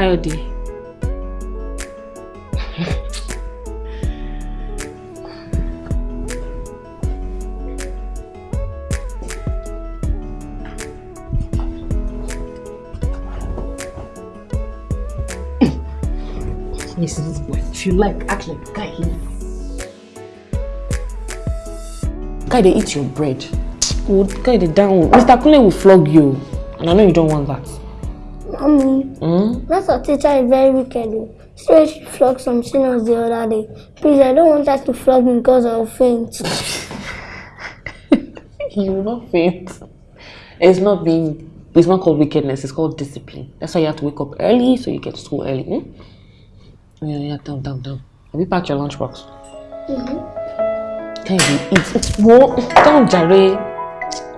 Káyọ̀dé. Yes, this boy. If you like, act like guy here. Guy, they eat your bread. Guy, they down. Mr. Kunle will flog you. And I know you don't want that. Mommy, that's our teacher is very wicked. oh. She flogged some seniors the other day. Please, I don't want her to flog me because I'll faint. You will not faint. It's not being, it's not called wickedness, it's called discipline. That's why you have to wake up early so you get to school early. Hmm? Yeah, yeah, down, down, down. Have you packed your lunchbox? Mm-hmm. Can you eat? It's what? Down, Jare.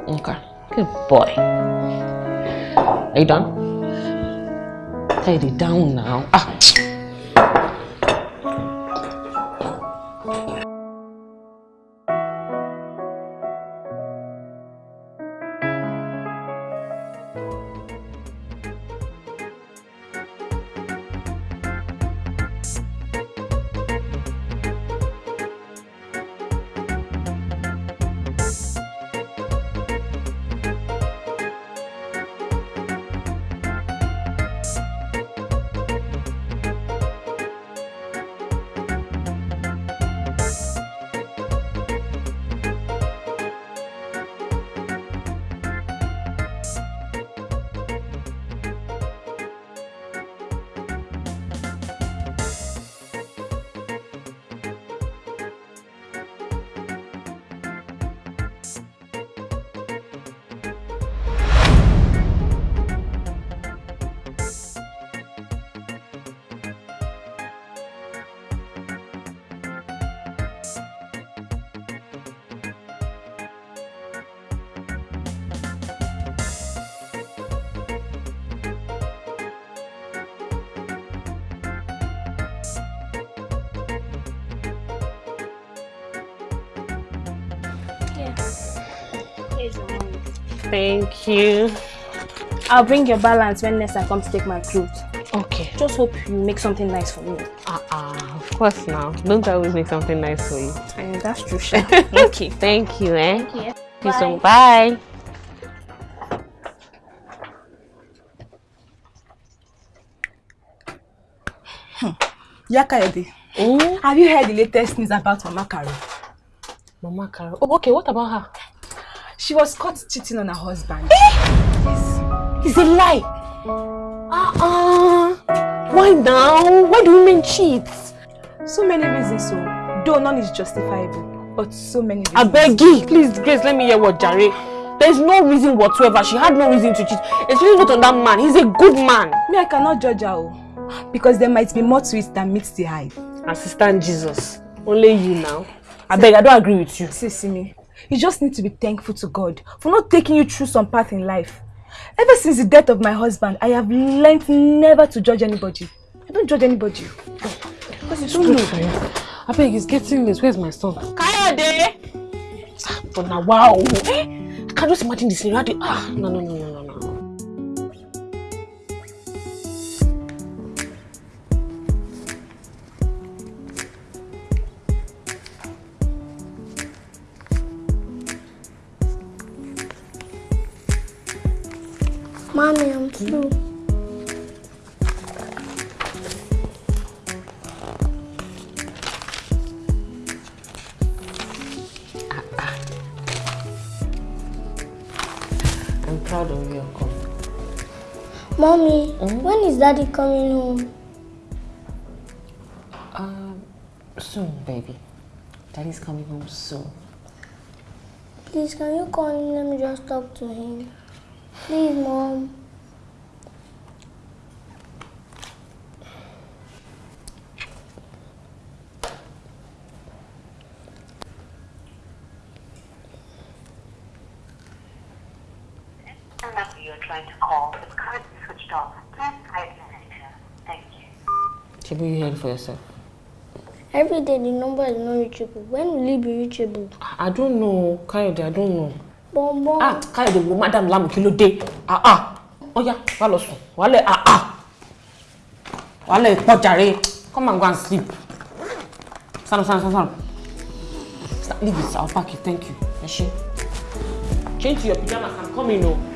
Okay. Good boy. Are you done? Can you down now? Ah. I'll bring your balance when next I come to take my clothes. Okay. Just hope you make something nice for me. Uh-uh. Of course now. Don't I always make something nice for you? And that's true, Sha. okay. Thank you, eh? Thank you. Thank you so Bye. Yakayode, have you heard the latest news about Mama Caro? Mama Caro. Oh, okay. What about her? She was caught cheating on her husband. It's a lie. Uh-uh. Why now? Why do women cheat? So many reasons, so though none is justifiable, but so many reasons. I beg you, please, Grace, let me hear what Jare. There's no reason whatsoever. She had no reason to cheat. Especially not on that man. He's a good man. Me, I cannot judge her, oh, because there might be more to it than meets the eye. Assistant Jesus. Only you now. I beg, I don't agree with you. See, see me. You just need to be thankful to God for not taking you through some path in life. Ever since the death of my husband, I have learned never to judge anybody. I don't judge anybody. Because it's Good true. for you. I beg, it's getting late. Where's my son? Kayode! But now, wow. Eh? I can just imagine the scenario. Ah, no, no, no, no, no, no. Daddy coming home? Um, soon, baby. Daddy's coming home soon. Please, can you call him? Let me just talk to him. Please, Mom. Chibu, you for yourself. Every day the number is not reachable. When will it be reachable? I don't know, Kayode, I don't know. Bon bon. Ah, Kayode, wo Madam Lamu kí ló dé? Ah ah. Oya, wá lọ sùn. Wá lẹ̀ ah ah. Ìpọ̀ jàre. Come and go and sleep. Stand up, stand up, stand up. Leave it, I'll pack it, thank you. Ẹ ṣé. Change to your pajamas, I'm coming o.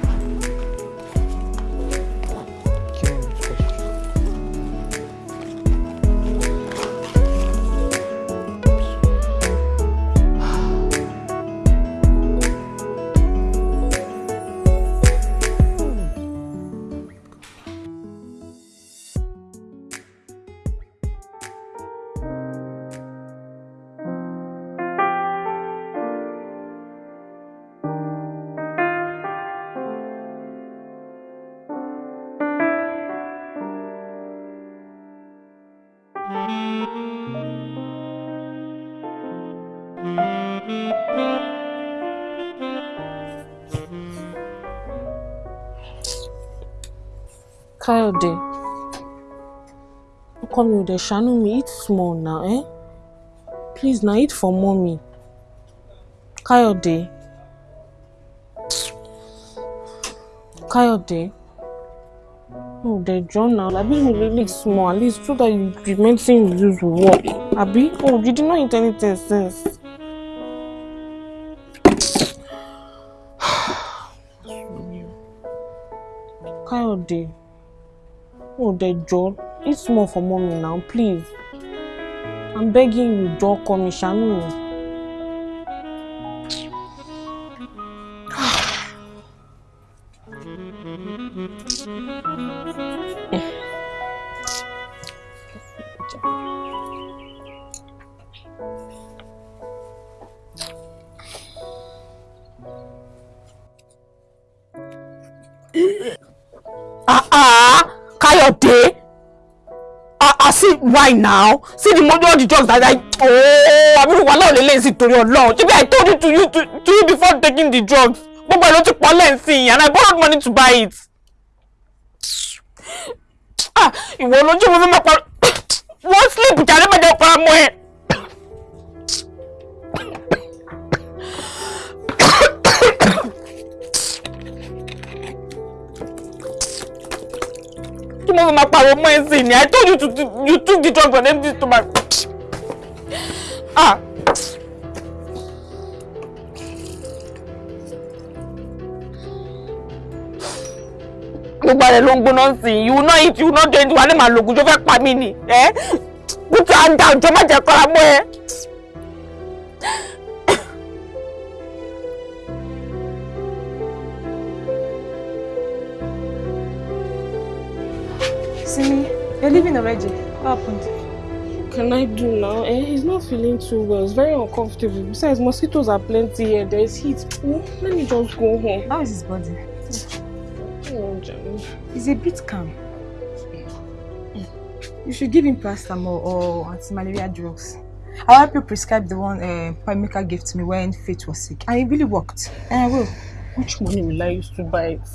Káyọ̀dé. Ọkọ mi ò dẹ̀ ṣàánú mi, eat small now, eh? Please na eat for mommy. Káyọ̀dé. Káyọ̀dé. No, dẹ̀ jọ now. Àbí you really small at least so that you, medicine you use work. Àbí? Oh, you did not eat anything since. Káyọ̀dé. Oh, dẹ̀ jọ. Eat small for mommy now, please. I'm begging you, jọ ọkọ mi why now? See the money all the drugs that I oh, I mean wala ole le si torí Ọlọ́run. Ṣebí I told you to you to, to you before taking the drugs. Gbogbo ẹ̀ ló ti pọ̀ and I borrowed money to buy it. Ah, ìwọ lójú mo fi máa pa wọ́n sleep jàre mẹ́jọ pa mọ́ ẹ. Mo fi máa pariwo mọ́ ẹ sí ni? I told you to, you took the drugs on empty stomach. Ah. gbogbo ààrẹ ló ń gbóná sí i you will not eat you will not drink wà ní màá lògùn tó fẹ́ pa mí ni ẹ kútu àǹdà òjò má jẹ́ kọ́ra mọ́. Simi, you're leaving already. What happened? can I do now? Eh, he's not feeling too well. It's very uncomfortable. Besides, mosquitoes are plenty here. There's heat. Oh, let me just go home. How is his body? Oh. He's a bit calm. You should give him paracetamol or anti-malaria drugs. I'll help you prescribe the one uh, Pamika gave to me when Faith was sick. And it really worked. And I will. Which money will I use to buy it?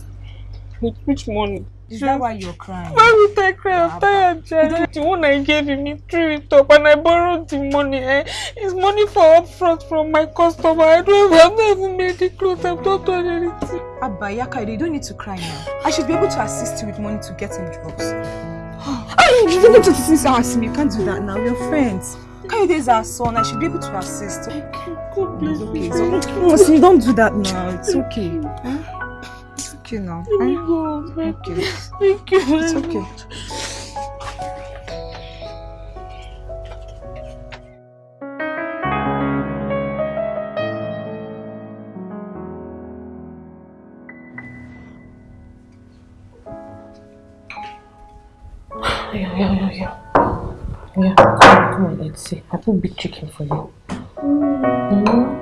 Which, which money? Is that why you're crying? Why would I cry? I'm tired, Jenny. The one I gave him, he threw it up and I borrowed the money. Eh? It's money for upfront from my customer. I don't have, I've not even made the clothes. I've not done anything. Abba, Yaka, you don't need to cry now. I should be able to assist you with money to get him drugs. oh, you don't need to assist us. You can't do that now. We're friends. Kayode is our son. I should be able to assist. God bless Okay, you. so, no, see, don't do that now. It's okay. Huh? Okay now. Let me go. Thank Okay. Thank you. It's okay. Yeah, yeah, yeah, yeah. Yeah, come on, come on, let's see. I put big chicken for you. Mm. Sorry,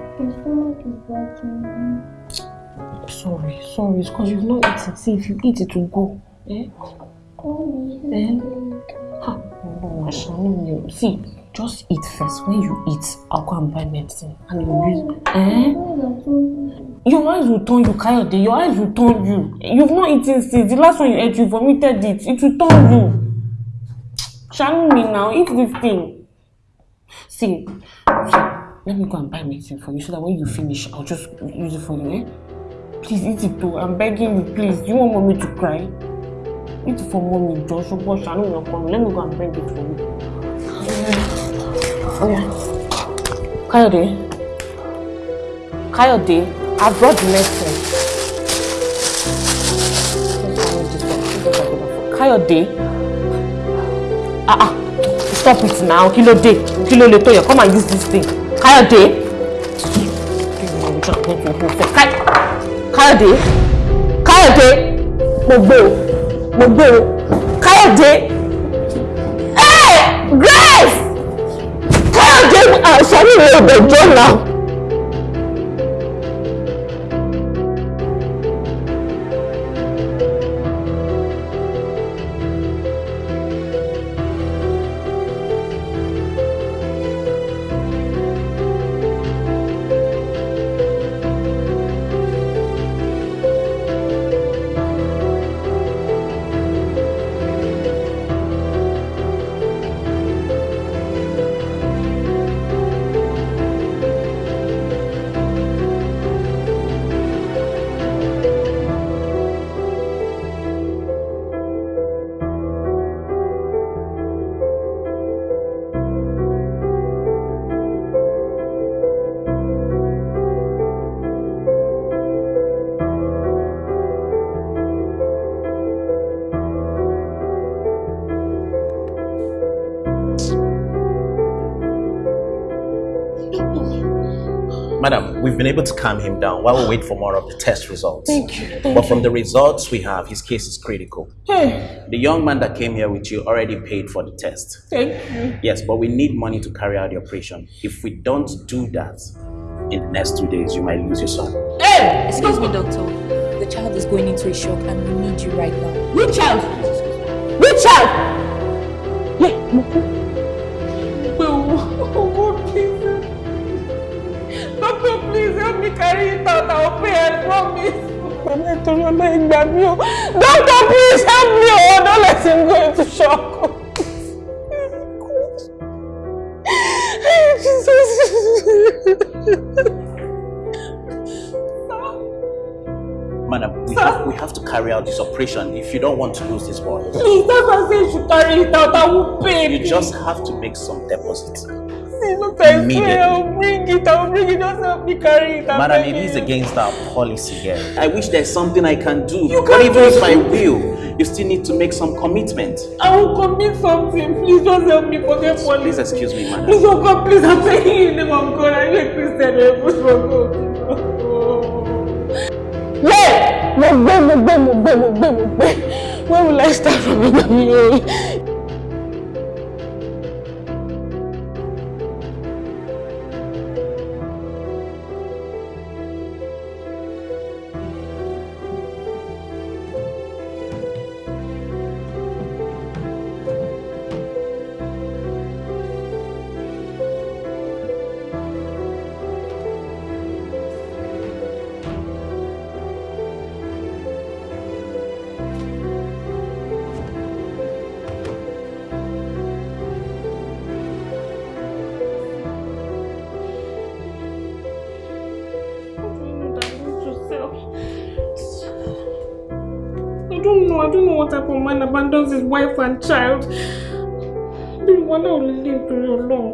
it's because you've not eaten. See, if you eat, it will go. Eh? Eh? Ha, you- See, just eat first. When you eat, I'll go and buy medicine. And you'll use. Eh? Your eyes will turn you, Kayode. Your eyes will turn you. You've not eaten since. The last one you ate, you vomited it. It will turn you. Shanu me now? Eat this thing. See, let me go and buy medicine for you so that when you finish, I'll just use it for you, eh? Please eat it too. I'm begging you, please. Do you want mommy to cry? Eat for mommy, Joshua. Wash. I know you're coming. Let me go and bring it for you. Oh. Kayode. Kayode, I brought the medicine. Kayode. Ah ah. Stop it now. Ló lè tó yẹ? Come and use this thing. Kayode. Kay- Kayode. Kayode. Mo gbé o. Mo gbé o. Kayode. Hey! Grace! Kayode! Àṣàrí mi ò dẹjọ́ náà. Been able to calm him down while we wait for more of the test results. Thank you. But from the results we have, his case is critical. Hey, The young man that came here with you already paid for the test. thank you. Yes, but we need money to carry out the operation. If we don't do that, in the next two days, you might lose your son. Hey! Excuse me, doctor. The child is going into a shock and we need you right now. Which child? Which child? Yeah, please help me carry it out. I'll pay, I promise. Pẹ̀lú ìtọ́jú ọmọ ìgbà mi o. Doctor, please help me o. Don't let him go into shock. Jesus. Madam, we have, we have to carry out this operation if you don't want to lose this boy. Please, that's why I say you should carry it out. I will pay. You just have to make some deposits. See, look, I Immediately. I'll bring it. I'll bring it. Just help me carry it. Madam, it begging is you. against our policy here. I wish there's something I can do. You but can't even do if I will, you still need to make some commitment. I will commit something. Please just help me forget Please police. excuse me, madam. Please, oh God, please, I'm begging you in the name of God. I need Christian gbé. Where will I start from? Man abandons his wife and child. Bí wọn náà lè lè torí Ọlọ́run.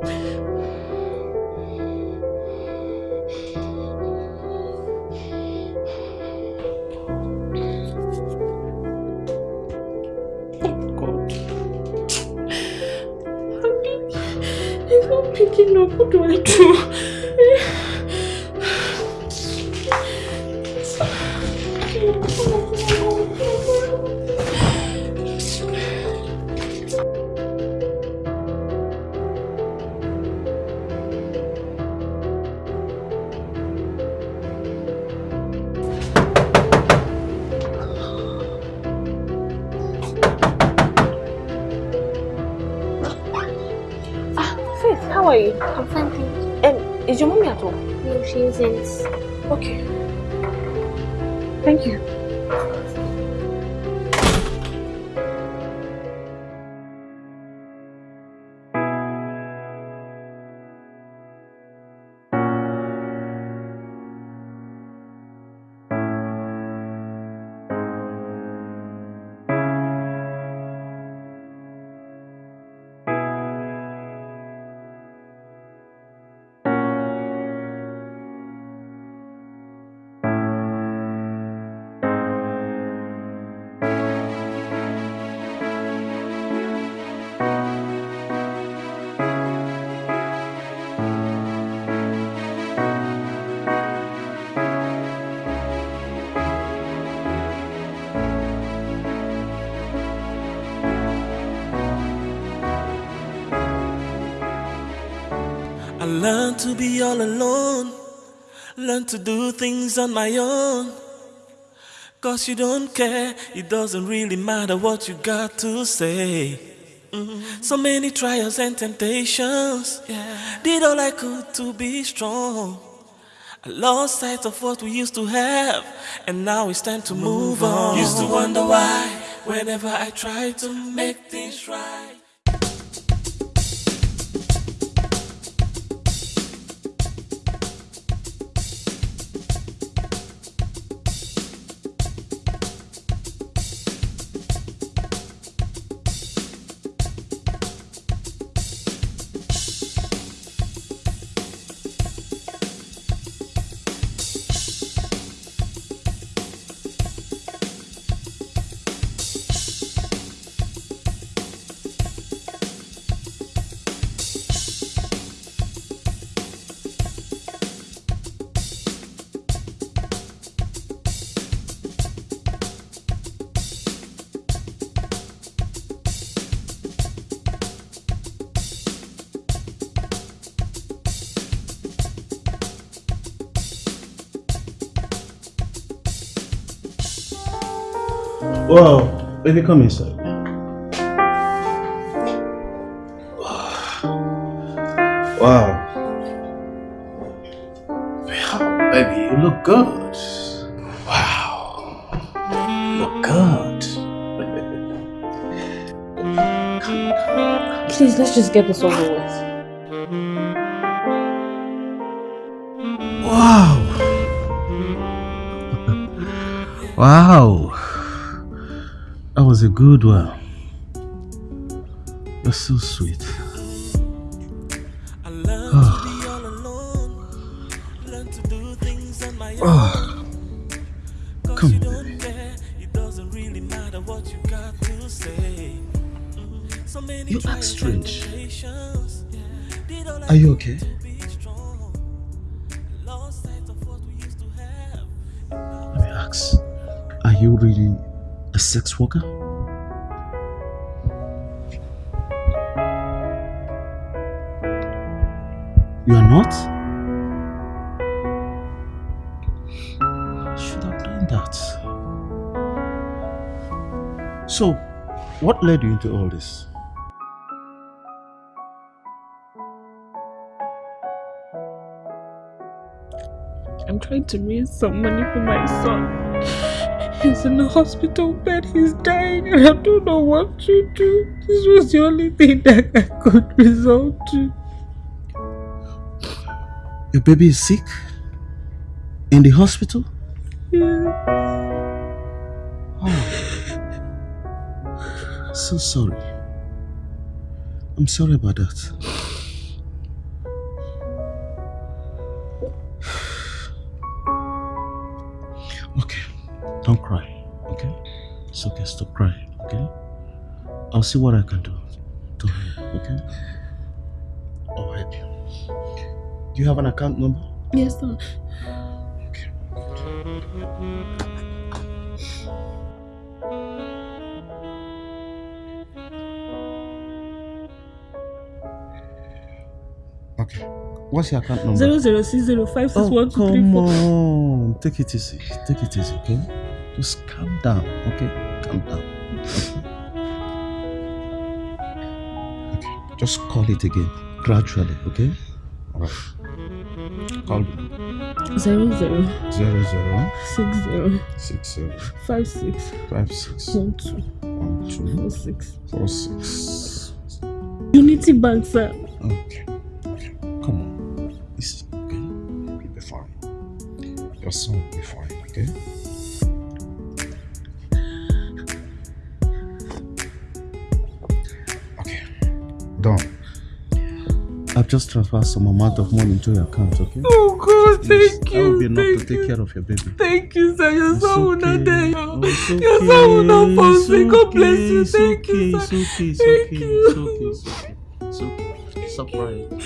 Learned to be all alone. Learn to do things on my own. Cause you don't care, it doesn't really matter what you got to say. Mm. So many trials and temptations. Yeah. Did all I could to be strong. I lost sight of what we used to have, and now it's time to move, on. Used to wonder why, whenever I try to make things right. Baby, come inside. Wow. Wow, baby, you look good. Wow. You look good. Please, let's just get this over with. Wow. wow. Good one. You're so sweet. Oh. Oh. Come on, baby. You act strange. Are you okay? Let me ask. Are you really a sex worker? You are not? Should have done that. So, what led you into all this? I'm trying to raise some money for my son. He's in a hospital bed, he's dying, and I don't know what to do. This was the only thing that I could resort to. Your baby is sick? In the hospital? Yeah. Oh. So sorry. I'm sorry about that. Okay, don't cry, okay? It's okay, stop crying, okay? I'll see what I can do Do you have an account number? Yes, sir. Okay. What's your account number? Zero zero six zero five six Oh, one two three come on. Take it easy. Take it easy, okay? Just calm down, okay? Calm down. Okay. Just call it again, gradually, okay? Alright. Call me. Zero zero Zero zero six zero six zero five six five six one two one two four six. four six. Unity Bank, sir. Okay. Just transferred some amount of money into your account, okay? Oh God, Yes, thank That will be enough to take you. care of your baby. Thank you, sir. Your It's son will not okay. die. Oh, it's Your son will not fall it's. God bless okay, you. it's Thank okay, you, it's sir. okay, it's Thank okay, you. it's okay, it's okay. It's okay. Stop crying. Don't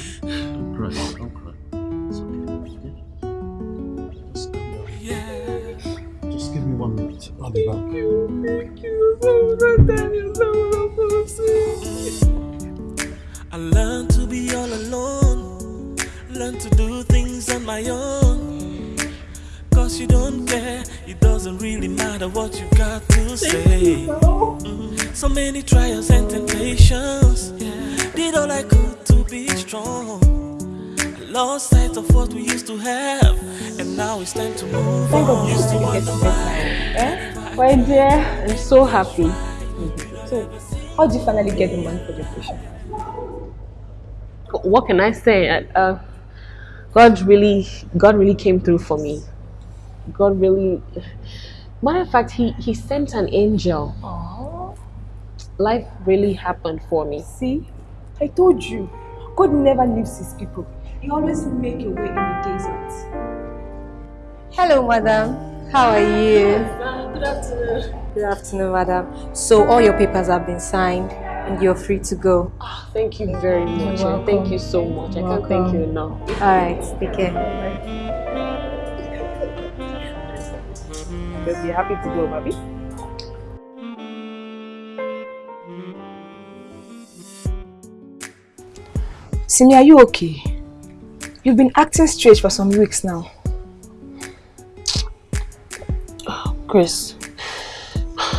My dear, I'm so happy. So, how did you finally get the money for the operation? What can I say? Uh, uh, God really, God really came through for me. God really, matter of fact, He He sent an angel. Life really happened for me. See, I told you, God never leaves his people. He always make a way in the desert. Hello, madam. How are you? Good afternoon. Good afternoon, madam. So all your papers have been signed and you're free to go. Ah, thank you very much. and Thank you so much. I can't thank you enough. All right, take care. You'll be happy to go, baby. Simi, are you okay? You've been acting strange for some weeks now. Chris,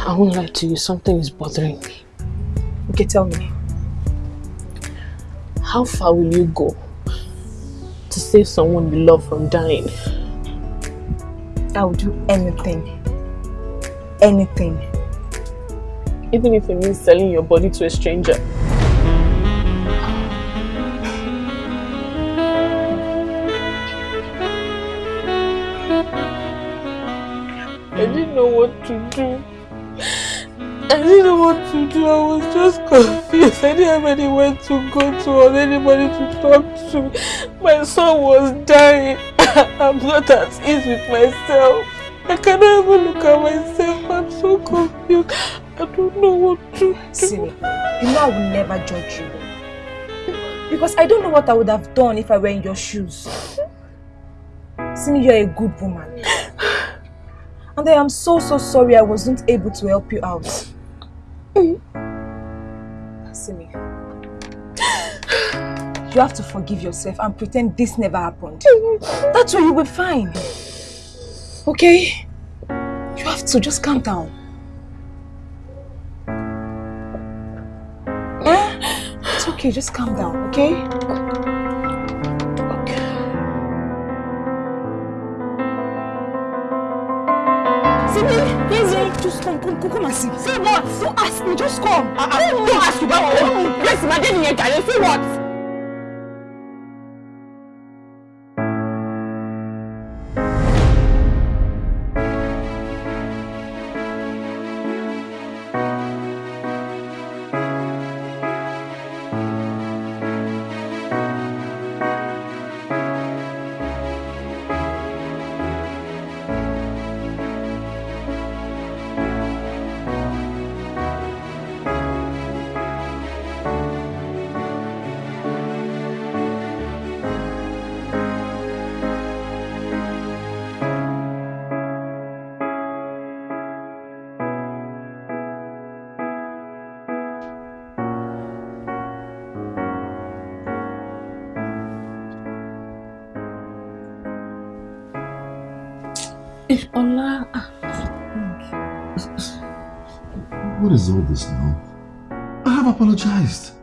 I won't lie to you. Something is bothering me. Okay, tell me. How far will you go to save someone you love from dying? I will do anything. Anything. Even if it means selling your body to a stranger. To do. I didn't what to do. I was just confused. I didn't have anywhere to go to or anybody to talk to. My son was dying. I'm not at ease with myself. I cannot even look at myself. I'm so confused. I don't know what to do. Simi, you know I will never judge you. Because I don't know what I would have done if I were in your shoes. Simi, you're a good woman. And I am so, so sorry I wasn't able to help you out. Simi, you have to forgive yourself and pretend this never happened. That's why you will be fine. Okay? You have to just calm down. Eh? It's okay, just calm down, okay? Just come, come, come, come and see. See what? Don't ask me, just come. Uh, uh, don't ask you about what? Yes, my daddy Jare. See what? What is all this now? I have apologized.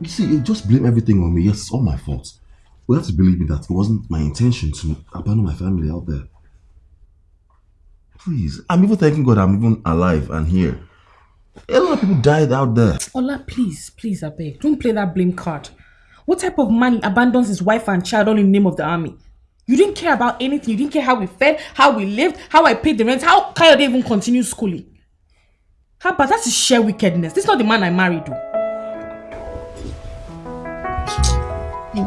You see, you just blame everything on me. Yes, it's all my fault. We have to believe me that it wasn't my intention to abandon my family out there. Please, I'm even thanking God I'm even alive and here. A lot of people died out there. Ola, please, please, I beg. Don't play that blame card. What type of man abandons his wife and child all in the name of the army? You didn't care about anything. You didn't care how we fed, how we lived, how I paid the rent, how Kayode even continued schooling. How about that's sheer wickedness? This is not the man I married, though. It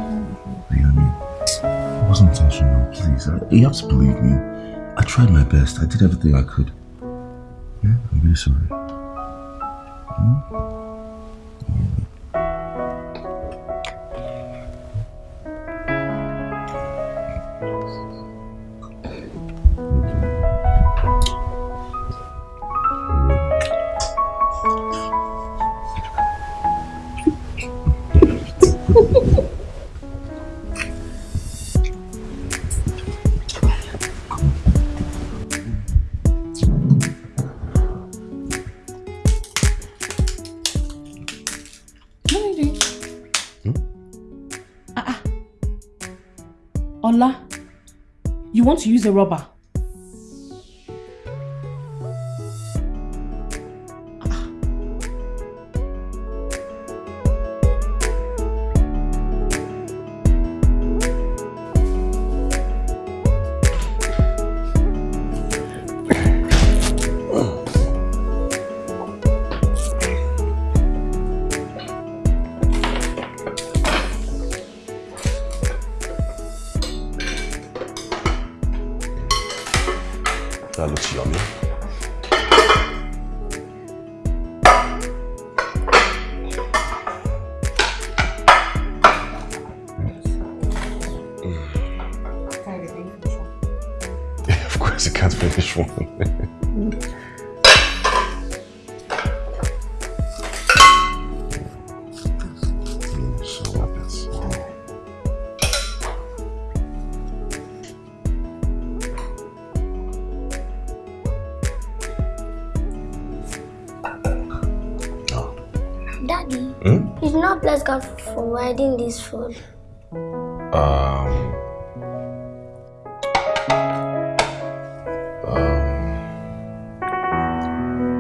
wasn't intentional, please. I, you have to believe me. I tried my best. I did everything I could. Yeah, I'm really sorry. Hmm? Want to use a rubber? Providing this food. Um, um,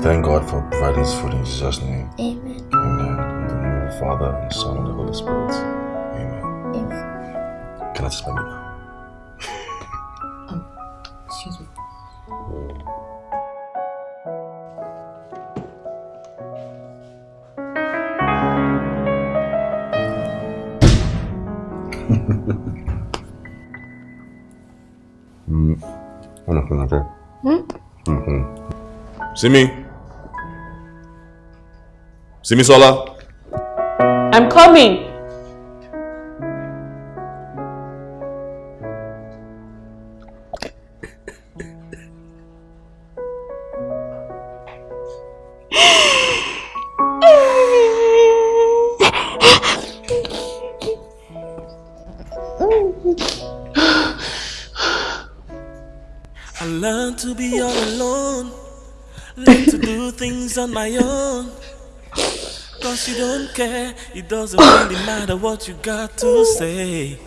thank God for providing this food in Jesus' name. Amen. Amen. In the name of the Father, and the Son, and the Holy Spirit. Simi. Simi Sola. I'm coming. It doesn't really matter what you got to say.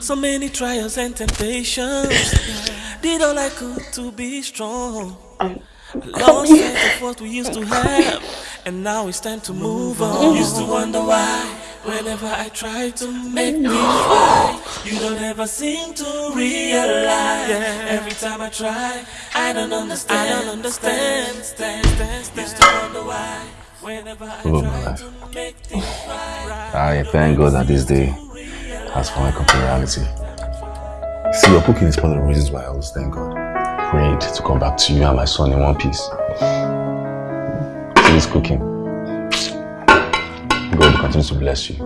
So many trials and temptations. Did all I could to be strong. I lost sight of what we used to have. And now it's time to move on. Mm-hmm. Used to wonder why. Whenever I try to make mm-hmm. things right, you don't ever seem to realize. Every time I try, I don't understand. I don't understand. Stand, stand, stand. Used to wonder why. Whenever I Oh, my life. to make things right. I thank God that this day has finally come to reality. See, your cooking is one of the reasons why I always thank God. Prayed to come back to you and my son in one piece. Please this cooking. God continues to bless you.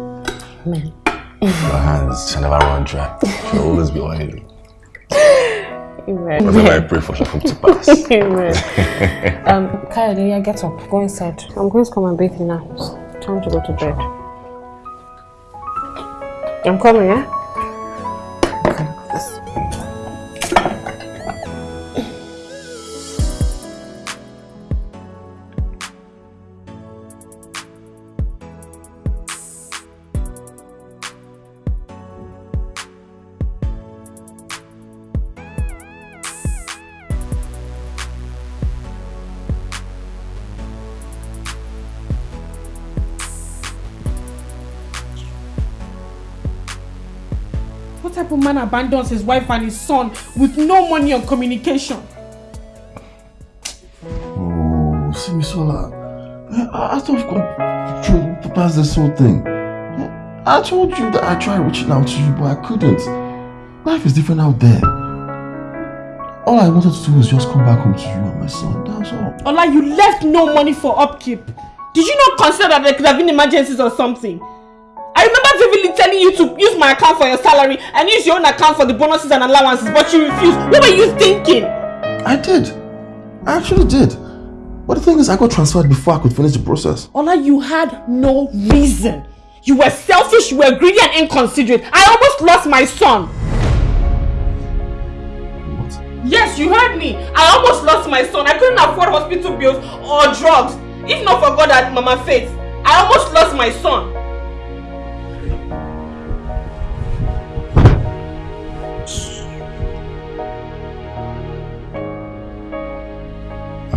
Amen. Your hands shall never run dry. You'll always be oily. Amen. Whatever I pray for shall come to pass. Amen. um, Kayode, yeah, get up. Go inside. I'm going to come and bathe you now. It's time to go to bed. I'm coming, yeah? Man abandons his wife and his son with no money or communication? Oh, Simisola. Thought we've gone past this whole thing. I told you that I tried reaching out to you, but I couldn't. Life is different out there. All I wanted to do was just come back home to you and my son. That's all. Ola, you left no money for upkeep. Did you not consider that there could have been emergencies or something? I remember vividly telling you to use my account for your salary and use your own account for the bonuses and allowances, but you refused. What were you thinking? I did. I actually did. But the thing is, I got transferred before I could finish the process. Ola, you had no reason. You were selfish, you were greedy and inconsiderate. I almost lost my son. What? Yes, you heard me. I almost lost my son. I couldn't afford hospital bills or drugs. If not for God and Mama Faith, I almost lost my son.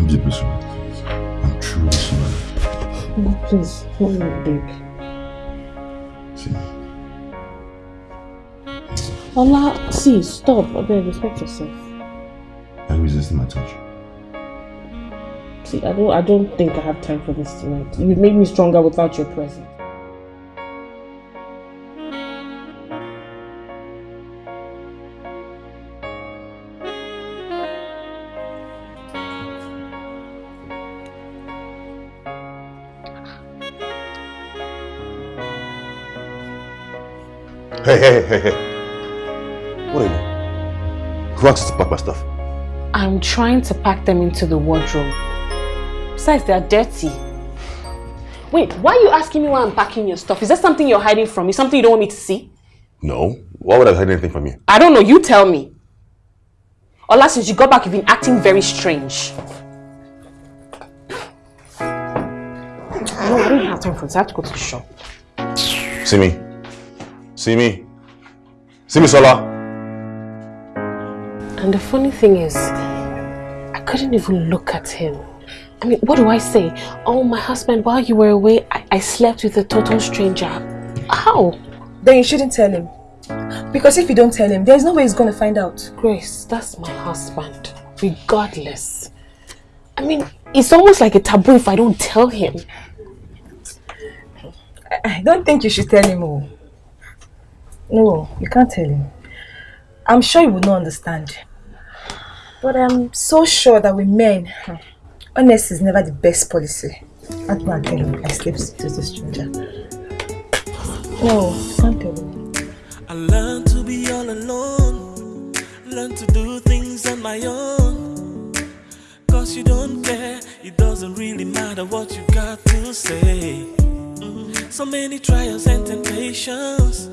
Deeply sorry. I'm truly sorry. No, please, no, no, babe. See, Ola, see, stop. Babe, respect yourself. are you resisting my touch? See, I don't, I don't think I have time for this tonight. You've made me stronger without your presence. Hey, hey, hey, hey. What are you? Who asked you to pack my stuff? I'm trying to pack them into the wardrobe. Besides, they are dirty. Wait, why are you asking me why I'm packing your stuff? Is that something you're hiding from me? Something you don't want me to see? No. Why would I hide anything from you? I don't know. You tell me. Ola, since you got back, you've been acting very strange. No, I don't have time for this. I have to go to the shop. See me. See me. See me, Sola. And the funny thing is, I couldn't even look at him. I mean, what do I say? Oh, my husband, while you were away, I, I slept with a total stranger. How? Then you shouldn't tell him. Because if you don't tell him, there's no way he's going to find out. Grace, that's my husband, regardless. I mean, it's almost like a taboo if I don't tell him. I, I don't think you should tell him. Oh. No, you can't tell him. I'm sure he would not understand. But I'm so sure that with men, hmm, honesty is never the best policy. Go and tell him I slept with a stranger. No, you can't tell him. I learned to be all alone, learn to do things on my own. Cause you don't care, it doesn't really matter what you got to say. So many trials and temptations,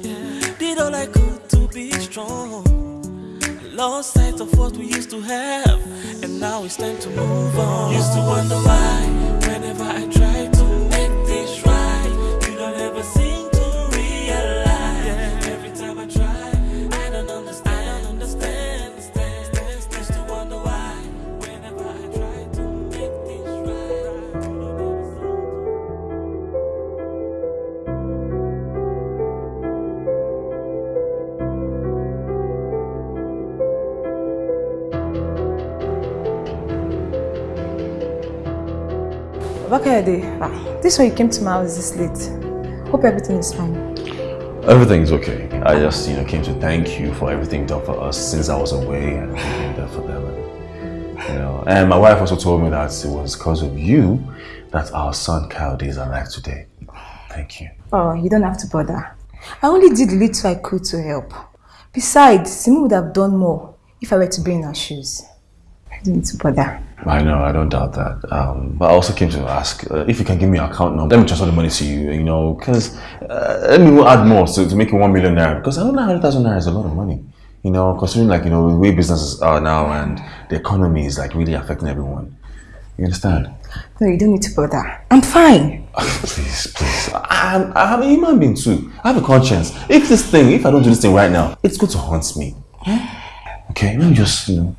did all I could to be strong. Lost sight of what we used to have, and now it's time to move on. Used to wonder why, whenever I try Bakayade, ah, this way you came to my house this late. Hope everything is fine. Everything's okay. I just, you know, came to thank you for everything done for us since I was away and being there for them. And, you know, and my wife also told me that it was because of you that our son Kayode is alive today. Thank you. Oh, you don't have to bother. I only did the little I could to help. Besides, Simi would have done more if I were to be in her shoes. I don't need to bother. I know, I don't doubt that. Um, but I also came to ask uh, if you can give me your account number. Let me transfer the money to you, you know, because uh, let me add more to, to make it one million naira. Because I don't know 100,000 naira is a lot of money. You know, considering like, you know, the way businesses are now and the economy is like really affecting everyone. You understand? No, you don't need to bother. I'm fine. please, please. I'm, I'm a human being too. I have a conscience. If this thing, if I don't do this thing right now, it's going to haunt me. Okay, let me just, you know,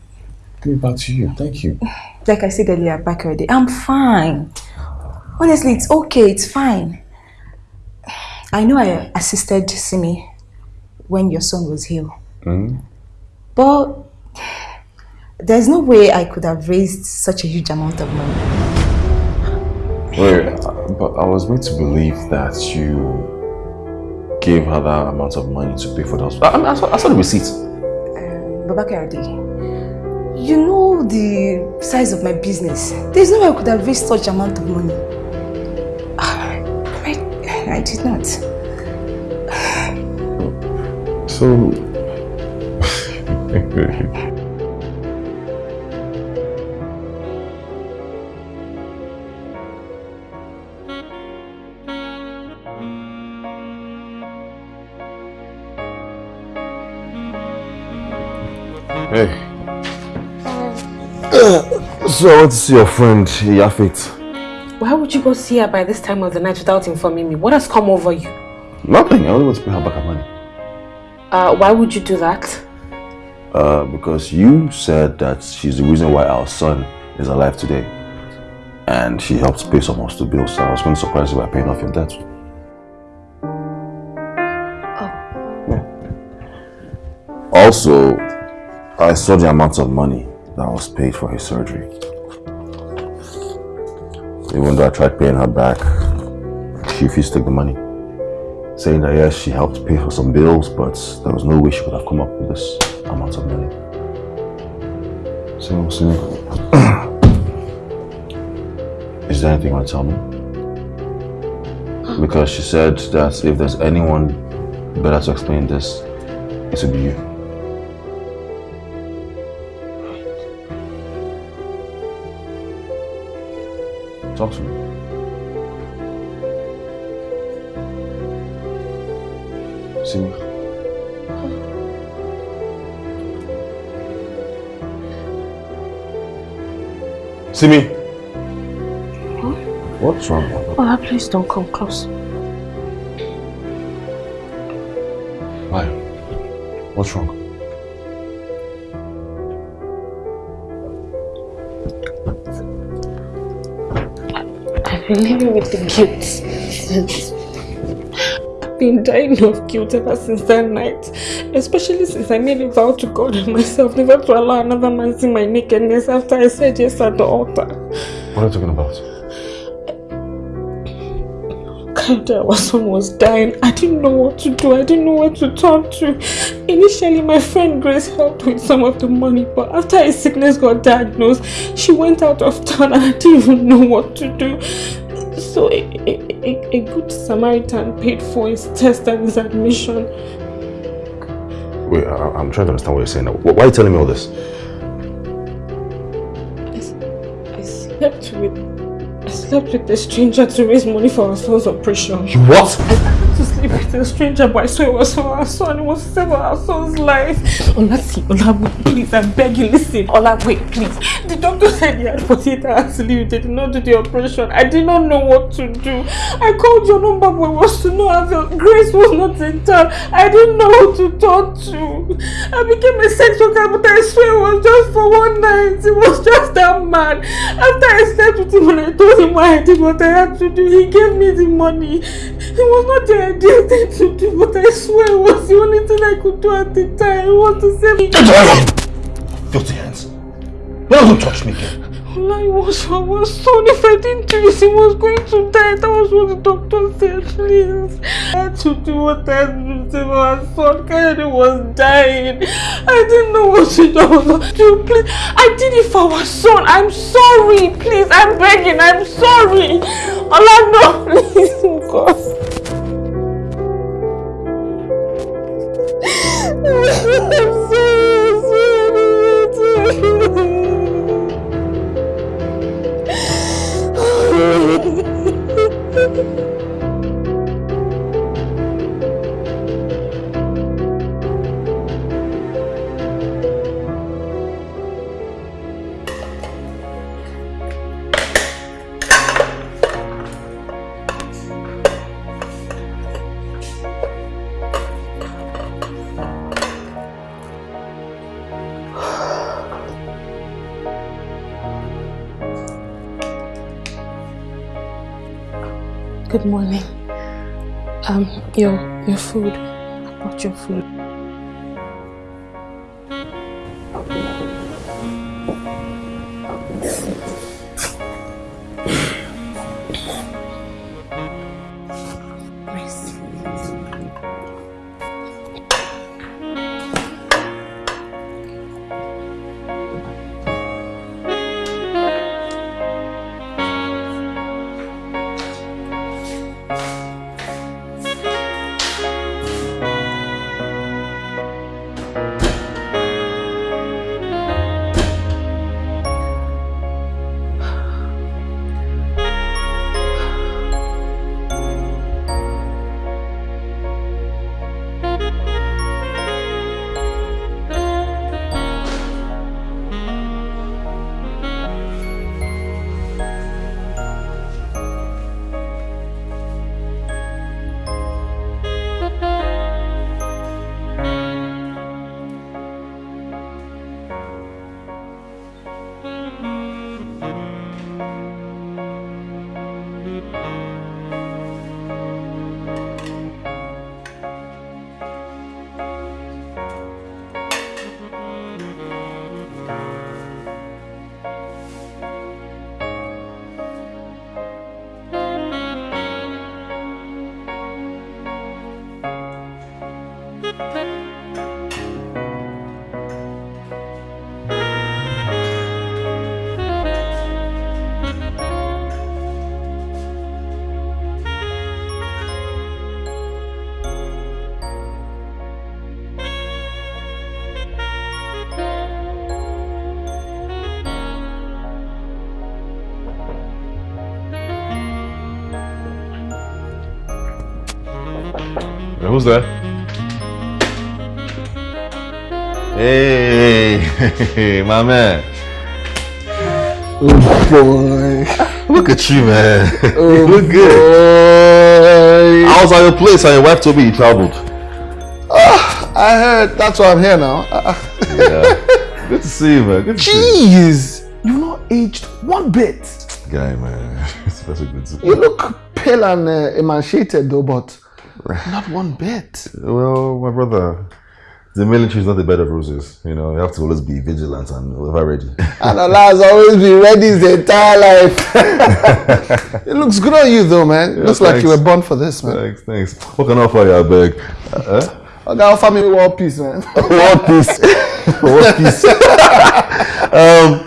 give it back to you. Thank you. Like I said earlier, back already, I'm fine. Honestly, it's okay. It's fine. I know I assisted Simi when your son was ill. Mm. But there's no way I could have raised such a huge amount of money. Wait, but I was made to believe that you gave her that amount of money to pay for the hospital. I, mean, I, saw, I saw the receipt. Babakar you know the size of my business. There's no way I could have raised such amount of money. Ah, I, I did not. So. Hey. So I want to see your friend, Iya Faith. Why would you go see her by this time of the night without informing me? What has come over you? Nothing. I only want to pay her back her money. Uh, why would you do that? Uh, because you said that she's the reason why our son is alive today. and she helped pay some of the bills. So I was going to surprise you by paying off your debt. Oh. Also, I saw the amount of money was paid for his surgery. Even though I tried paying her back, she refused to take the money. Saying that yes, she helped pay for some bills, but there was no way she could have come up with this amount of money. So, so is there anything you want to tell me? Because she said that if there's anyone better to explain this, it would be you. Talk to me. Simi. Simi. What's wrong? Ola, please don't come close. Why? What's wrong? Been living with the guilt. I've been dying of guilt ever since that night. Especially since I made a vow to God and myself never to allow another man see my nakedness after I said yes at the altar. What are you talking about? Our son was dying. I didn't know what to do. I didn't know where to turn to. Initially, my friend Grace helped with some of the money, but after his sickness got diagnosed, she went out of town and I didn't even know what to do. So a, a, a, good Samaritan paid for his test and his admission. Wait, I, I'm trying to understand what you're saying now. Why are you telling me all this? I slept with I slept with a stranger to raise money for our son's operation. You what? I to sleep with a stranger, but I swear it was for our son. It was save our son's life. Ola, see, Ola, please, I beg you, listen. Ola, wait, please. The doctor said he had 48 hours to live. They did not do the operation. I did not know what to do. I called your number, but it was to no avail. Grace was not in town. I didn't know who to talk to. I became a sex worker, but I swear it was just for one night. It was just that man. After I slept with him and I told him why I did what I had to do, he gave me the money. It was not the ideal thing to do, I swear was the only thing I could do at the time. It was to save me. Filthy hands. Don't touch me again. Ola, it was our son. If I didn't do this, he was going to die. That was what the doctor said, please. I had to do what I had to our son. Kennedy was dying. I didn't know what to do. I was like, "Dude, please. I did it for our son. I'm sorry. Please, I'm begging. I'm sorry. Ola, no, please. God. I'm so sorry. Good morning. Um, your your food. I brought your food. Who's there? Hey, my man. Oh boy. Look at you, man. Oh you look good. I was at your place and your wife told me you traveled. Ah, I heard. That's why I'm here now. Ah. Yeah. good to see you, man. Good to see Jeez, You're not aged one bit. Guy, man. It's that's a good You look pale and uh, emaciated though, but not one bit. Well, my brother, the military is not a bed of roses. You know, you have to always be vigilant and ever ready. And Ola has always been ready his entire life. it looks good on you though, man. Yeah, looks like you were born for this, man. Thanks, thanks. What can I offer you, I beg? Uh, Okay, offer me one piece, man. world piece. One piece. um,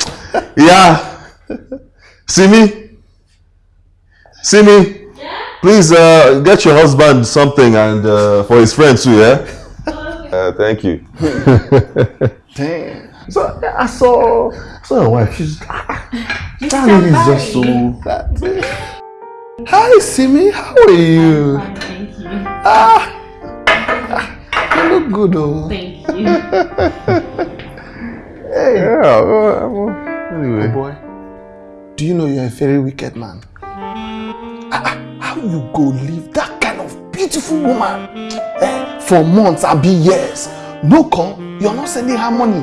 yeah. See me? See me? Please uh, get your husband something and uh, for his friends too, yeah? Uh, thank you. Damn. So I saw, I saw your wife. She's that lady is just so. Hi, Simi. How are you? Thank you. Ah, you look good, though. Thank you. Hey. Yeah. Well, well, anyway. Oh boy, do you know you're a very wicked man? Ah, ah, How you go leave that kind of beautiful woman eh, for months be years? No call, you're not sending her money.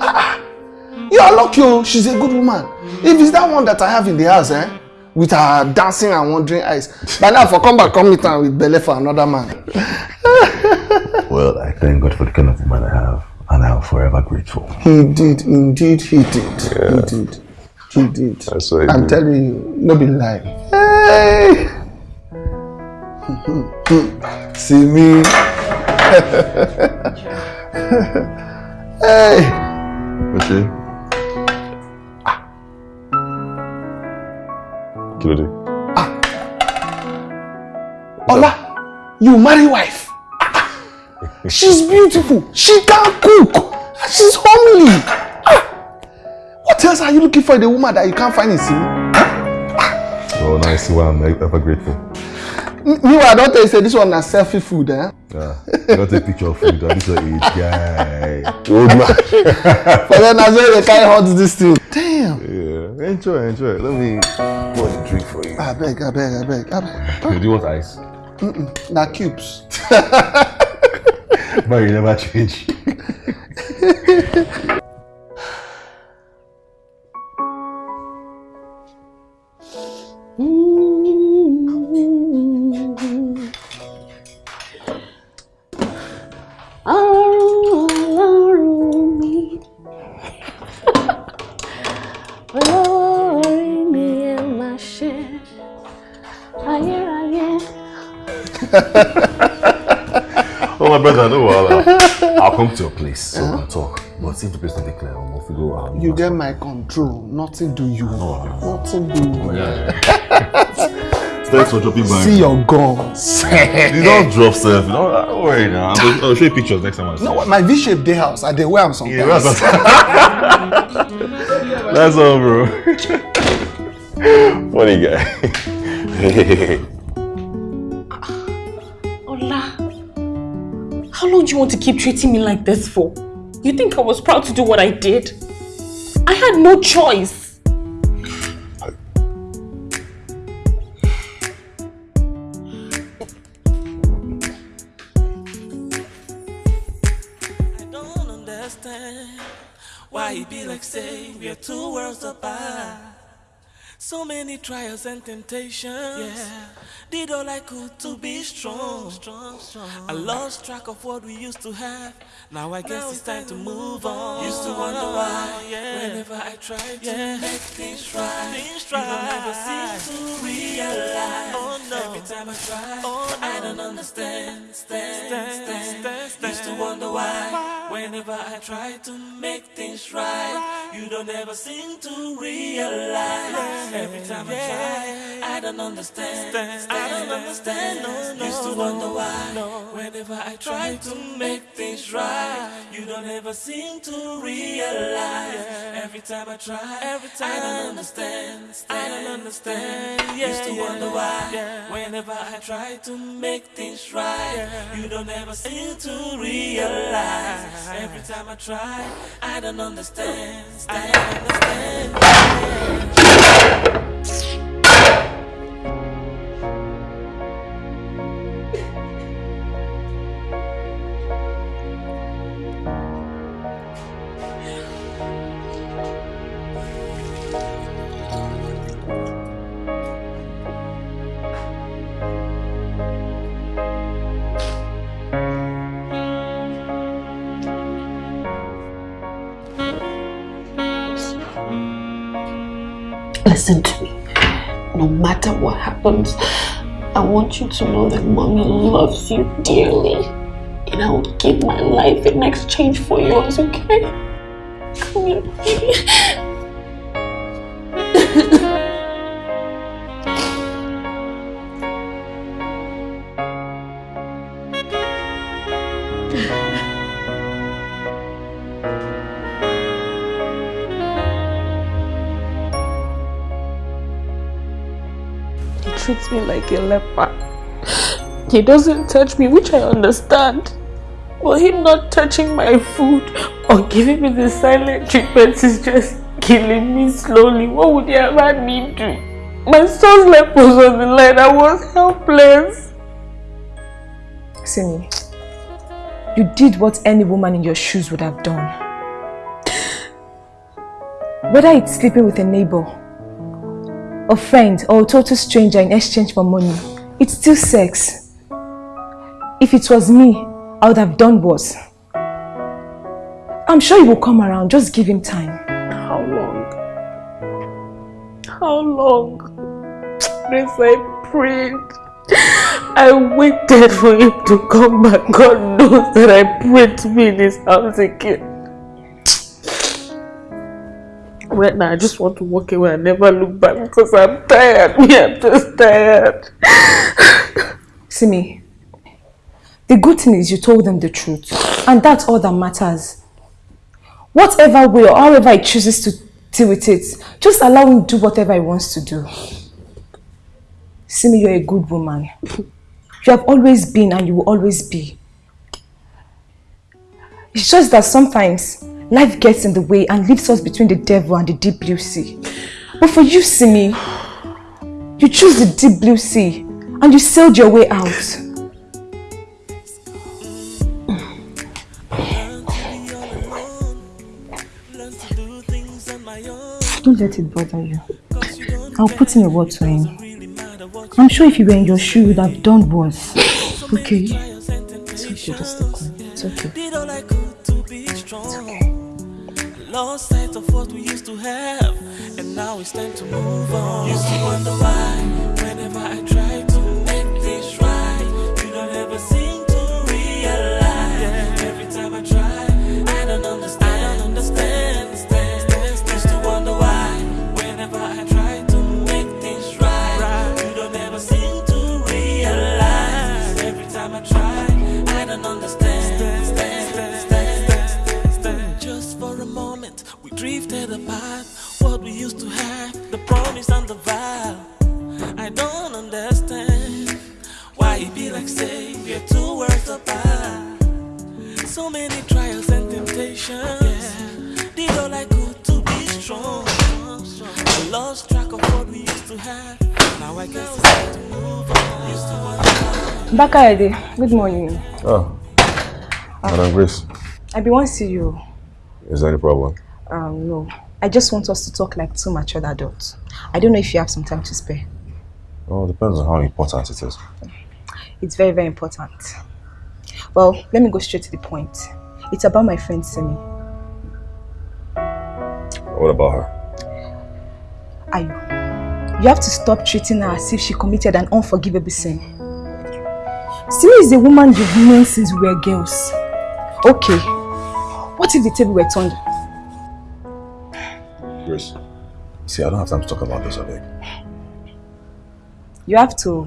Ah, ah. You are lucky, oh, she's a good woman. If it's that one that I have in the house, eh, with her dancing and wandering eyes, by now for come back, come meet her with belly for another man. Well, I thank God for the kind of woman I have, and I'm forever grateful. He did, indeed, he did. He did. He did. That's what I I'm telling you, no be lie. Hey! See me. hey! Okay. Kí ló dé? Ola, you marry wife. She's beautiful. She can cook. She's homely. Ah! What else are you looking for in a woman that you can't find in Simi? Oh, now I see why I'm ever grateful. Meanwhile, don't tell you say this one na selfie food, eh? Yeah. Don't take picture of food. This your age guy. Old man. For then as well they carry hot this thing. Damn. Yeah. Enjoy, enjoy. Let me pour the drink for you. I beg, I beg, I beg, I beg. Do you want ice? Mm-mm. Na cubes. But you never change. Oh, my brother, no wahala. I'll come to your place so we can talk. But since the place not dey clear, we'll figure out. You get my control. Nothing do you. Nothing do you. Thanks for dropping by. See your guns. you don't drop self. Don't, don't worry now. I'll, I'll show you pictures next time I No, my V-shaped day house. I dey wear am sometimes. Yeah, that's, that's all, bro. Funny guy. How long do you want to keep treating me like this for? You think I was proud to do what I did? I had no choice. So many trials and temptations. Yeah, did all I could to be strong. strong, strong. I lost track of what we used to have. Now I guess it's time to move on. Used to wonder why, yeah. whenever I try to Yeah. make things right, things right. you don't ever seem to realize. Oh no, every time I try, oh, I don't understand. Stand, stand, stand, stand. Used to wonder why, whenever I try to make things right, you don't ever seem to realize. Every time I try, I don't understand. I don't understand. No, no, Used to wonder why. Whenever I try to make things right, you don't ever seem to realize. Every time I try, every time I don't understand. I don't understand. Used to wonder why. Whenever I try to make things right, you don't ever seem to realize. Every time I try, I don't understand. I don't understand. Listen to me. No matter what happens, I want you to know that mommy loves you dearly. And I will give my life in exchange for yours, okay? Come here, baby. Me like a leper. He doesn't touch me, which I understand. But him not touching my food or giving me the silent treatment is just killing me slowly. What would he have had me do? My son's life was on the line. I was helpless. Simi, you did what any woman in your shoes would have done. Whether it's sleeping with a neighbor, a friend, or a total stranger in exchange for money, it's still sex. If it was me, I would have done worse. I'm sure he will come around, just give him time. How long? How long? Grace, I prayed. I waited for him to come back. God knows that I prayed to be in his house again. Right now, I just want to walk away and never look back because I'm tired. Me, I'm just tired. Simi, the good thing is you told them the truth. And that's all that matters. Whatever way or however he chooses to deal with it, just allow him do whatever he wants to do. Simi, you're a good woman. You have always been and you will always be. It's just that sometimes life gets in the way and leaves us between the devil and the deep blue sea. But for you, Simi, you choose the deep blue sea and you sailed your way out. Don't let it bother you. I'll put in a word to him. I'm sure if you were in your shoe, you would have done worse. Okay? It's okay, just stay quiet. It's okay. Lost sight of what we used to have, and now it's time to move on. Used to wonder why, drifted apart. What we used to have, the promise and the vow. I don't understand why it be like say we're two worlds apart. So many trials and temptations. Did all I could to be strong. I lost track of what we used to have. Now I guess it's time to move on. Used to wonder why. Bakayede, good morning. Oh, Madam Grace, I be want to see you. is there any problem? Um, no. I just want us to talk like two mature adults. I don't know if you have some time to spare. Well, it depends on how important it is. It's very, very important. Well, let me go straight to the point. It's about my friend Simi. What about her? Ayu, you have to stop treating her as if she committed an unforgivable sin. Simi is a woman you've known since we were girls. Okay, what if the table were turned? Grace, see, I don't have time to talk about this, I beg. You have to.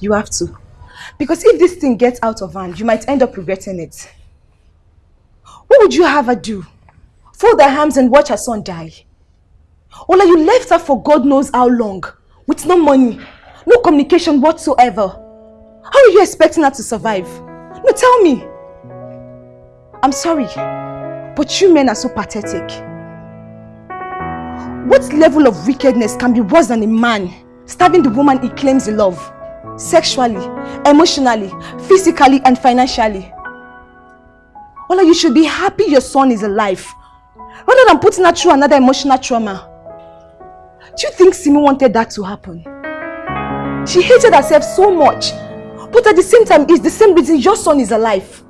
You have to. Because if this thing gets out of hand, you might end up regretting it. What would you have her do? Fold her hands and watch her son die? Or like you left her for God knows how long, with no money, no communication whatsoever. How are you expecting her to survive? No, tell me. I'm sorry, but you men are so pathetic. What level of wickedness can be worse than a man stabbing the woman he claims he loves? Sexually, emotionally, physically, and financially. Ola, you should be happy your son is alive. Rather than putting her through another emotional trauma. Do you think Simi wanted that to happen? She hated herself so much. But at the same time, it's the same reason your son is alive.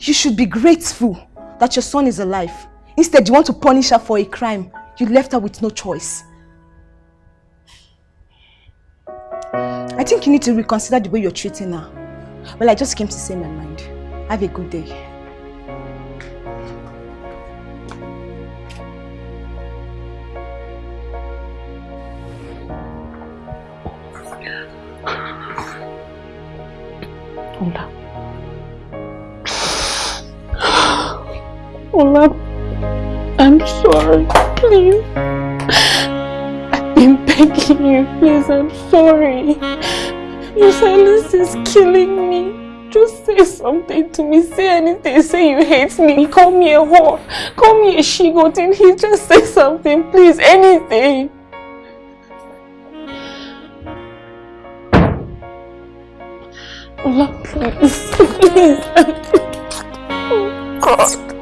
You should be grateful that your son is alive. Instead, you want to punish her for a crime. You left her with no choice. I think you need to reconsider the way you're treating her. Well, I just came to say my mind. Have a good day. Ola. Ola, I'm sorry. Please. I've been begging you. Please, I'm sorry. Your silence is killing me. Just say something to me. Say anything. Say you hate me. Call me a whore. Call me a shigot. And he just say something. Please, anything. Ola, please. Please. Oh, God.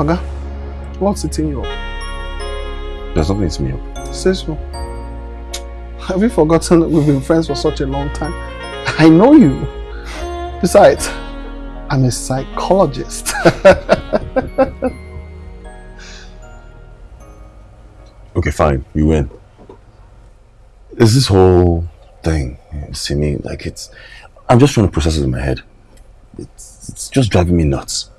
Oga, what's eating you up? There's nothing eating me up. Say so. Have you forgotten that we've been friends for such a long time? I know you. Besides, I'm a psychologist. Okay, fine. You win. Is this whole thing, see me, like it's... I'm just trying to process it in my head. It's, it's just driving me nuts.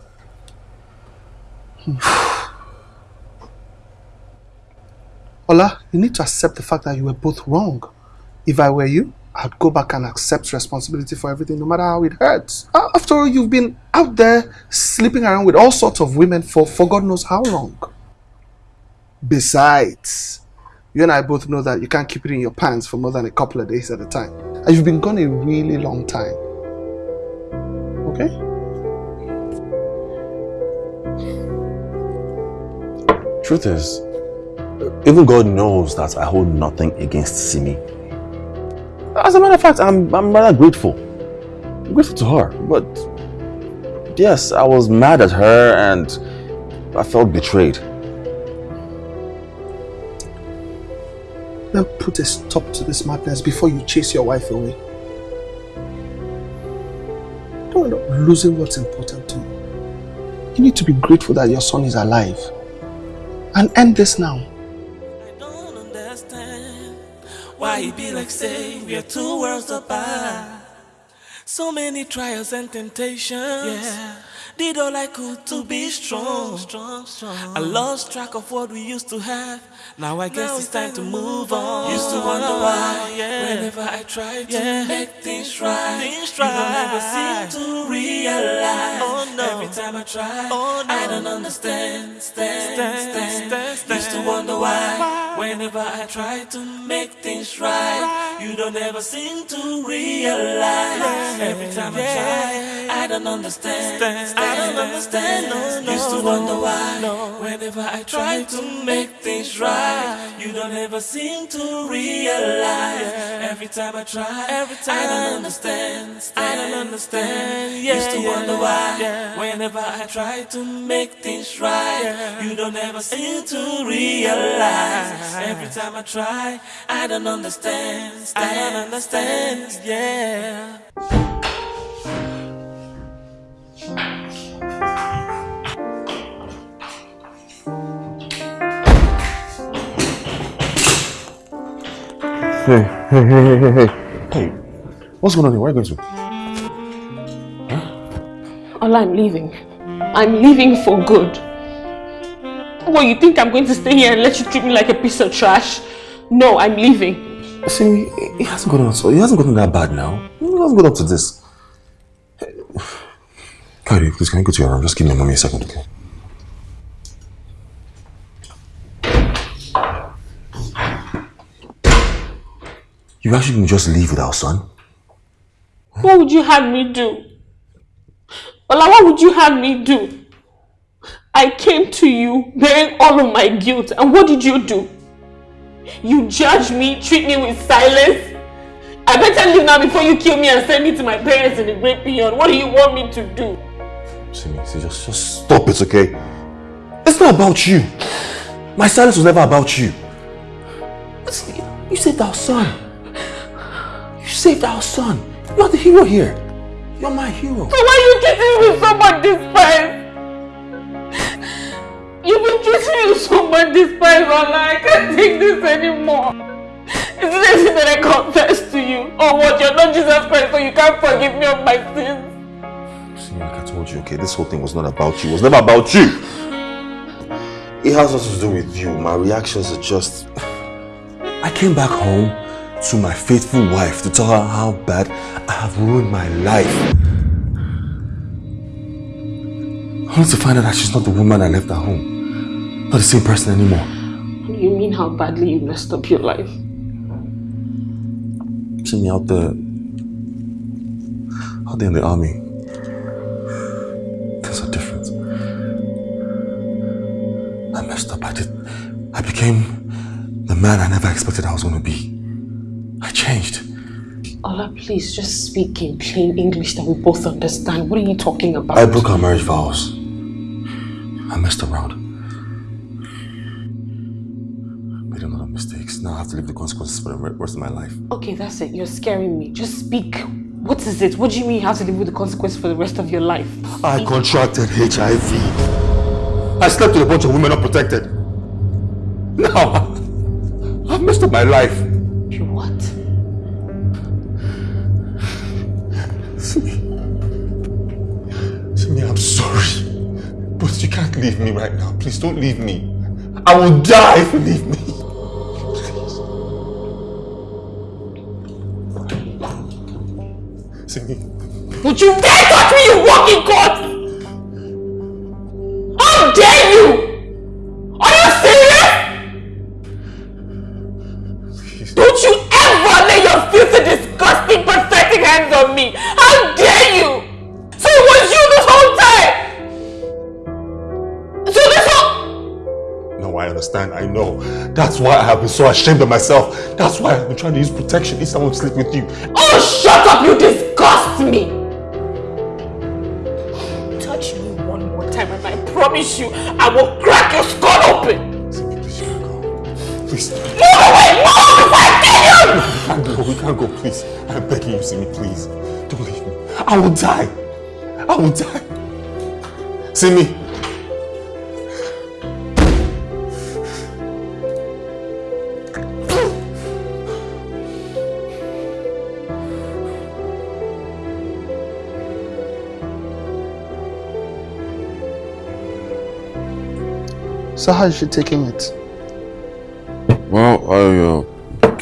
Ola, you need to accept the fact that you were both wrong. If I were you, I'd go back and accept responsibility for everything, no matter how it hurts. Uh, After all, you've been out there sleeping around with all sorts of women for, for God knows how long. Besides, you and I both know that you can't keep it in your pants for more than a couple of days at a time. And you've been gone a really long time. Okay? Truth is, even God knows that I hold nothing against Simi. As a matter of fact, I'm, I'm rather grateful. I'm grateful to her. But yes, I was mad at her and I felt betrayed. Now put a stop to this madness before you chase your wife away. Don't end up losing what's important to you. You need to be grateful that your son is alive. And end this now. Why it be like say we are two worlds apart? So many trials and temptations. Yeah. Did all I could to be strong. strong. I lost track of what we used to have. Now I guess it's time to move on. Used to wonder why, whenever I try to make things right, you don't ever seem to realize. Oh no. Every time I try, oh, I don't understand. Stand, stand, stand, Used to wonder why, whenever I try to make things right, you don't ever seem to realize. Every time I try, I don't understand. I don't understand. No, no, Used to wonder why, whenever I try to make things right, you don't ever seem to realize. Every time I try, every time I don't understand. I don't understand. Yeah, Used to wonder why, whenever I try to make things right, you don't ever seem to realize. Every time I try, I don't understand. I don't understand. Yeah. Hey, hey, hey, hey, hey, hey. Hey, what's going on here? Where are you going to? Ola, I'm leaving. I'm leaving for good. What, you think I'm going to stay here and let you treat me like a piece of trash? No, I'm leaving. See, it hasn't gotten so it hasn't gotten that bad now. It hasn't got up to this. Kayode, please can you go to your room? Just give me mommy a second, okay? You actually can just leave with our son? What would you have me do? Ola, what would you have me do? I came to you bearing all of my guilt, and what did you do? You judge me, treat me with silence. I better leave now before you kill me and send me to my parents in the great beyond. What do you want me to do? See me, see, just, just stop it, okay? It's not about you. My silence was never about you. You saved our son. You saved our son. You're the hero here. You're my hero. So why are you treating me with so much despise? You've been treating me so much despise, Ola. I can't take this anymore. Is it anything that I confess to you? Or what? You're not Jesus Christ, so you can't forgive me of my sins? See, like I told you, okay, this whole thing was not about you. It was never about you. It has nothing to do with you. My reactions are just... I came back home to my faithful wife to tell her how bad I have ruined my life. Only to find out that she's not the woman I left at home. Not the same person anymore. You mean how badly you messed up your life? See me out there. Out there in the army. Things are different. I messed up. I did. I became the man I never expected I was going to be. I changed. Ola, please just speak in plain English that we both understand. What are you talking about? I broke our marriage vows. I messed around. Made a lot of mistakes. Now I have to live the consequences for the rest of my life. Okay, that's it. You're scaring me. Just speak. What is it? What do you mean you have to live with the consequences for the rest of your life? I contracted HIV. I slept with a bunch of women unprotected. Now, I've messed up my life. You what? Simi. Simi, I'm sorry. But you can't leave me right now. Please don't leave me. I will die if you leave me. Please. Simi. Would you dare touch me, you walking corpse? Understand. I know. That's why I have been so ashamed of myself. That's why I've been trying to use protection if someone sleep with you. Oh, shut up! You disgust me! Touch me one more time and I promise you, I will crack your skull open! Please. Move away! Move before I kill you! We can't go. We can't go, please. I'm begging you, Simi, please. Don't leave me. I will die. I will die. Simi. So how is she taking it? Well, I uh,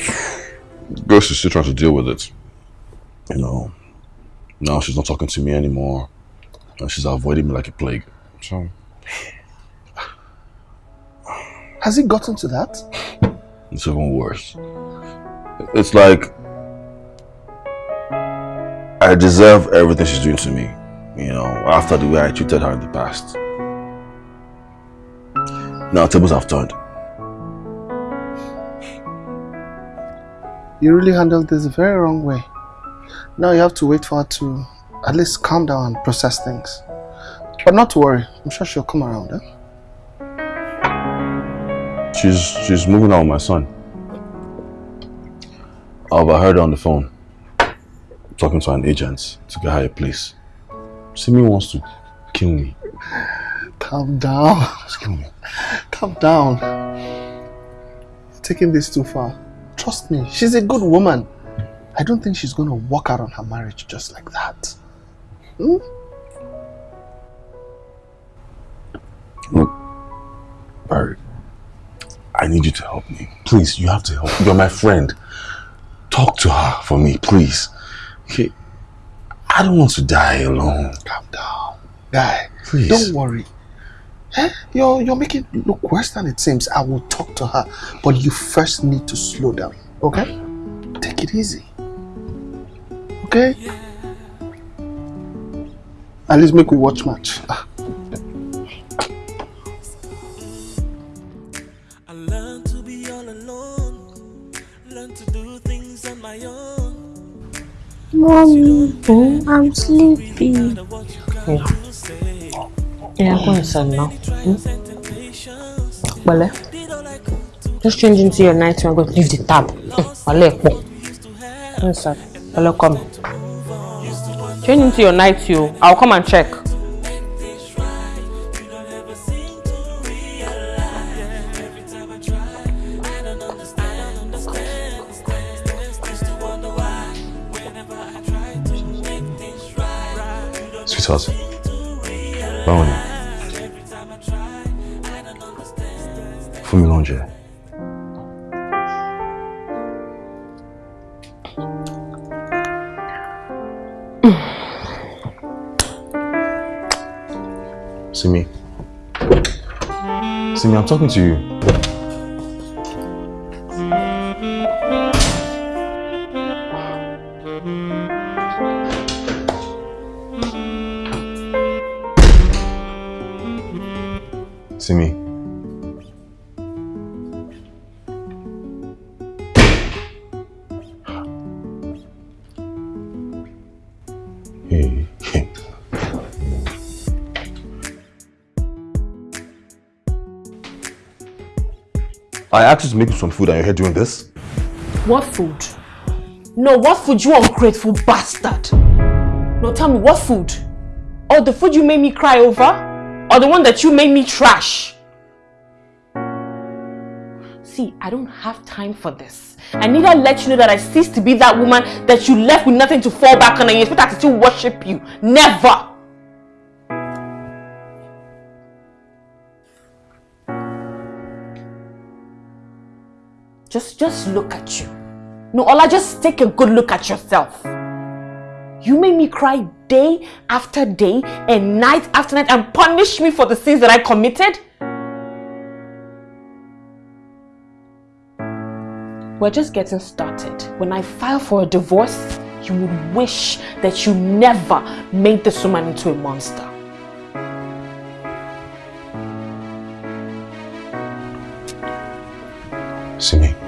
guess she's still trying to deal with it. You know, now she's not talking to me anymore. And she's avoiding me like a plague. So, Has it gotten to that? it's even worse. It's like I deserve everything she's doing to me. You know, after the way I treated her in the past. Now tables have turned. You really handled this the very wrong way. Now you have to wait for her to at least calm down and process things. But not to worry, I'm sure she'll come around. Eh? She's she's moving out with my son. I overheard her on the phone talking to an agent to get her a place. Simi wants to kill me. Calm down. Kill me. Calm down. You're taking this too far. Trust me, she's a good woman. I don't think she's going to walk out on her marriage just like that. Hmm? Look, Barry, I need you to help me. Please, you have to help. You're my friend. Talk to her for me, please. Okay? I don't want to die alone. Calm down. Guy, Please. don't worry. Eh? You're, you're making it look worse than it seems. I will talk to her. But you first need to slow down, okay? Take it easy. Okay? At least make we watch match. Ah. I learned to be all alone. Learn to do things on my own. Mommy, I'm sleepy. Yeah. Yeah, go inside now. Hmm? Bale. Just change into your night and go leave the tab. Bale, go. Go inside. Bale, come. Change into your night, you. I'll come and check. Sweetheart. Báwo ni? Fún mi lóúnjẹ. Simi. Simi, I'm talking to you. Asked you make me some food and you're here doing this? What food? No, what food, you ungrateful bastard? No, tell me, what food? Or the food you made me cry over? Or the one that you made me trash? See, I don't have time for this. I need to let you know that I ceased to be that woman that you left with nothing to fall back on and you expect I to still worship you. Never! Just, just look at you. No, Ola, just take a good look at yourself. You made me cry day after day and night after night and punish me for the sins that I committed. We're just getting started. When I file for a divorce, you would wish that you never made this woman into a monster. Simi.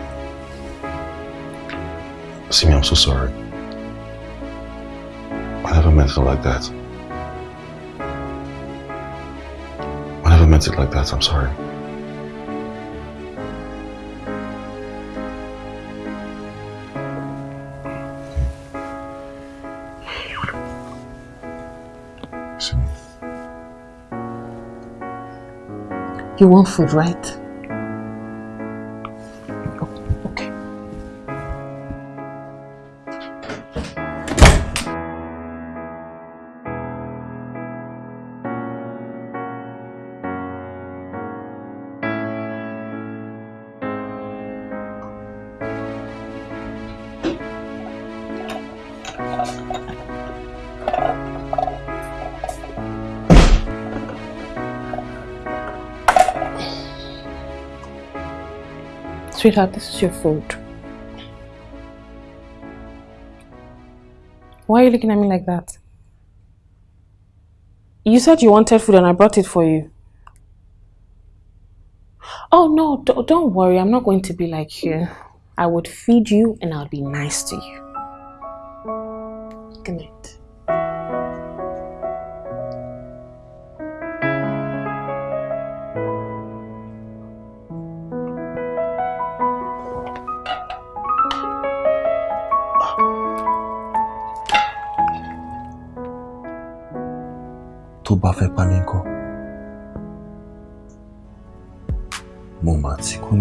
Simi, I'm so sorry. I never meant it like that. I never meant it like that. I'm sorry. You want food, right? Sweetheart, this is your food. Why are you looking at me like that? You said you wanted food and I brought it for you. Oh no, don't, worry. I'm not going to be like you. I would feed you and I'll be nice to you. Fẹ́ pa mí ńkọ́? Mo mà ti kú.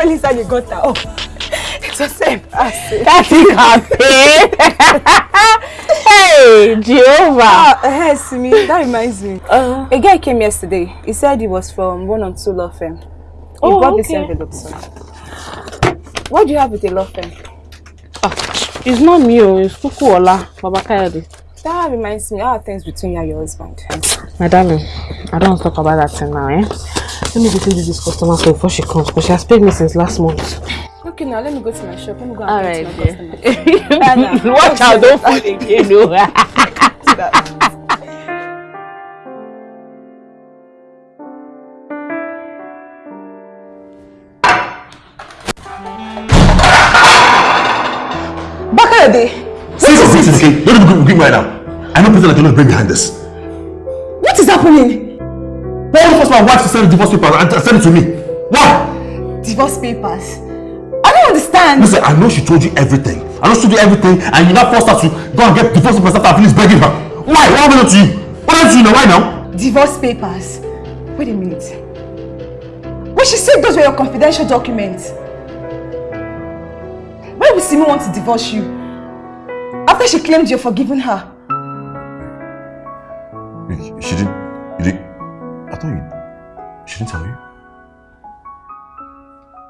Fell inside, I fell inside the gutter. Oh, it's the same. That's it, Hey, Jehovah. Ah, hey, Simi, that reminds me. a guy came yesterday. He said he was from one or two law firm. He Oh, brought this envelope, sir. What do you have with a law firm? It's not me, oh, it's Kukuola, Baba Kayode. That reminds me, how are things between you and your husband? My darling, I don't talk about that thing now, eh? Let me go see this customer so before she comes, because she has paid me since last month. Okay, now let me go to my shop. Let me go and All get right, my dear. customer. Anna, Watch out, don't fall again, oh. Bakayode! Say something, okay? Don't even give me right now. I know people that cannot bring behind this. What is happening? Force my wife to send divorce papers and send it to me? Why? Divorce papers. I don't understand. Listen, I know she told you everything. I know she told you everything and you now forced her to go and get divorce papers after I finished begging her. Why? What happened to you? What happened to you now? Why now? Divorce papers. Wait a minute. But she said those were your confidential documents. Why would Simi want to divorce you? After she claimed you're forgiving her. She didn't. You didn't. I thought you. She didn't tell you.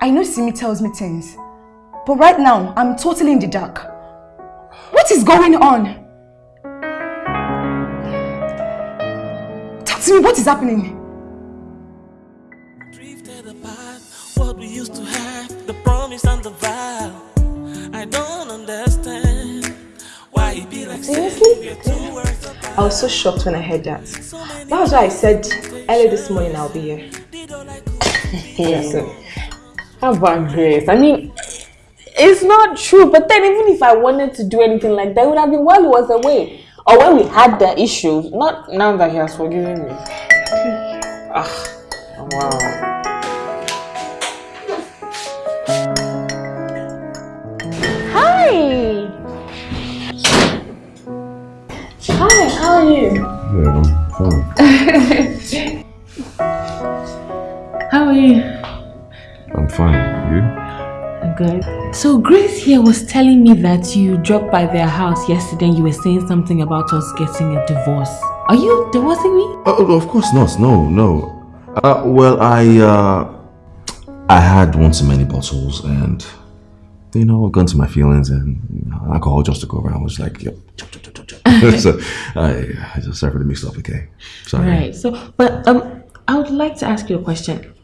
I know Simi tells me things. But right now, I'm totally in the dark. What is going on? Talk to me, what is happening? what we used to have, the promise and the vow. I don't understand why it be like Seriously? I was so shocked when I heard that. That was why I said early this morning I'll be here. Yes. How about Grace? I mean, it's not true, but then even if I wanted to do anything like that, it would have been while he was away. Or when we had the issues, not now that he has forgiven me. Ah, wow. Hi, How are you? I'm fine. You? I'm good. So Grace here was telling me that you dropped by their house yesterday and you were saying something about us getting a divorce. Are you divorcing me? Oh, of course not. No, no. Uh, well, I uh, I had one too many bottles, and you know, got into my feelings, and alcohol just took over. I was like, yo. so I, I just started mixed up. Okay, sorry. Right. So, but um, I would like to ask you a question.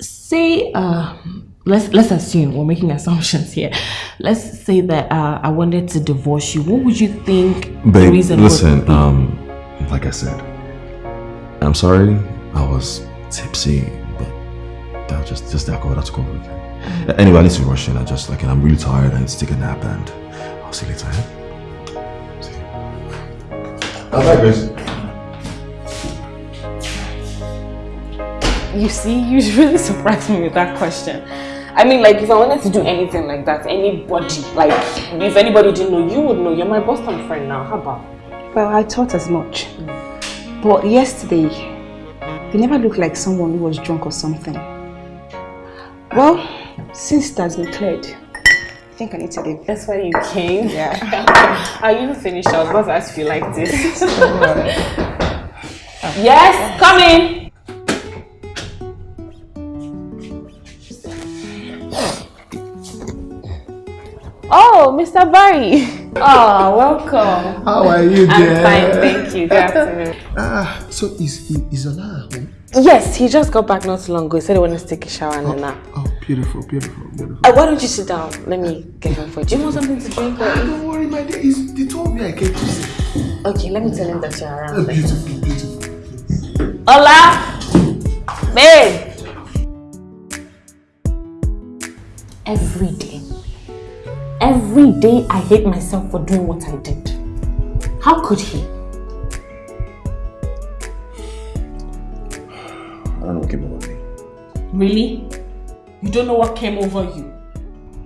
Say, uh, let's let's assume we're making assumptions here. Let's say that uh, I wanted to divorce you. What would you think the reason listen. Um, like I said, I'm sorry. I was tipsy, but that was just just alcohol that took over. Okay? Mm. Anyway, I need to rush in. I just like, and I'm really tired. I need to take a nap, and I'll see you later. Yeah? See you. Grace. You see, you really surprised me with that question. I mean, like, if I wanted to do anything like that, anybody, like, if anybody didn't know, you would know. You're my Boston friend now. How about? Well, I thought as much. But yesterday, you never looked like someone who was drunk or something. Well, since it has been cleared, I think I need to leave. That's why you came? Yeah. Are you finished? I was about to ask you like this. yes, come in. Oh, Mr. Barry. Oh, welcome. How are you, dear? I'm fine, thank you. Good afternoon. Ah, so is is Ola home? Yes, he just got back not too long ago. He said he wanted to take a shower and a nap. Oh, beautiful, beautiful, beautiful. Uh, why don't you sit down? Let me get him for you. Do you want something to drink or eat? Don't worry, my dear. It's, they told me I came to see. Okay, let me tell him that you're Oh, around. beautiful, beautiful. Ola! Babe! Every day. Every day I hate myself for doing what I did. How could he? I don't know what came over me. Really? You don't know what came over you?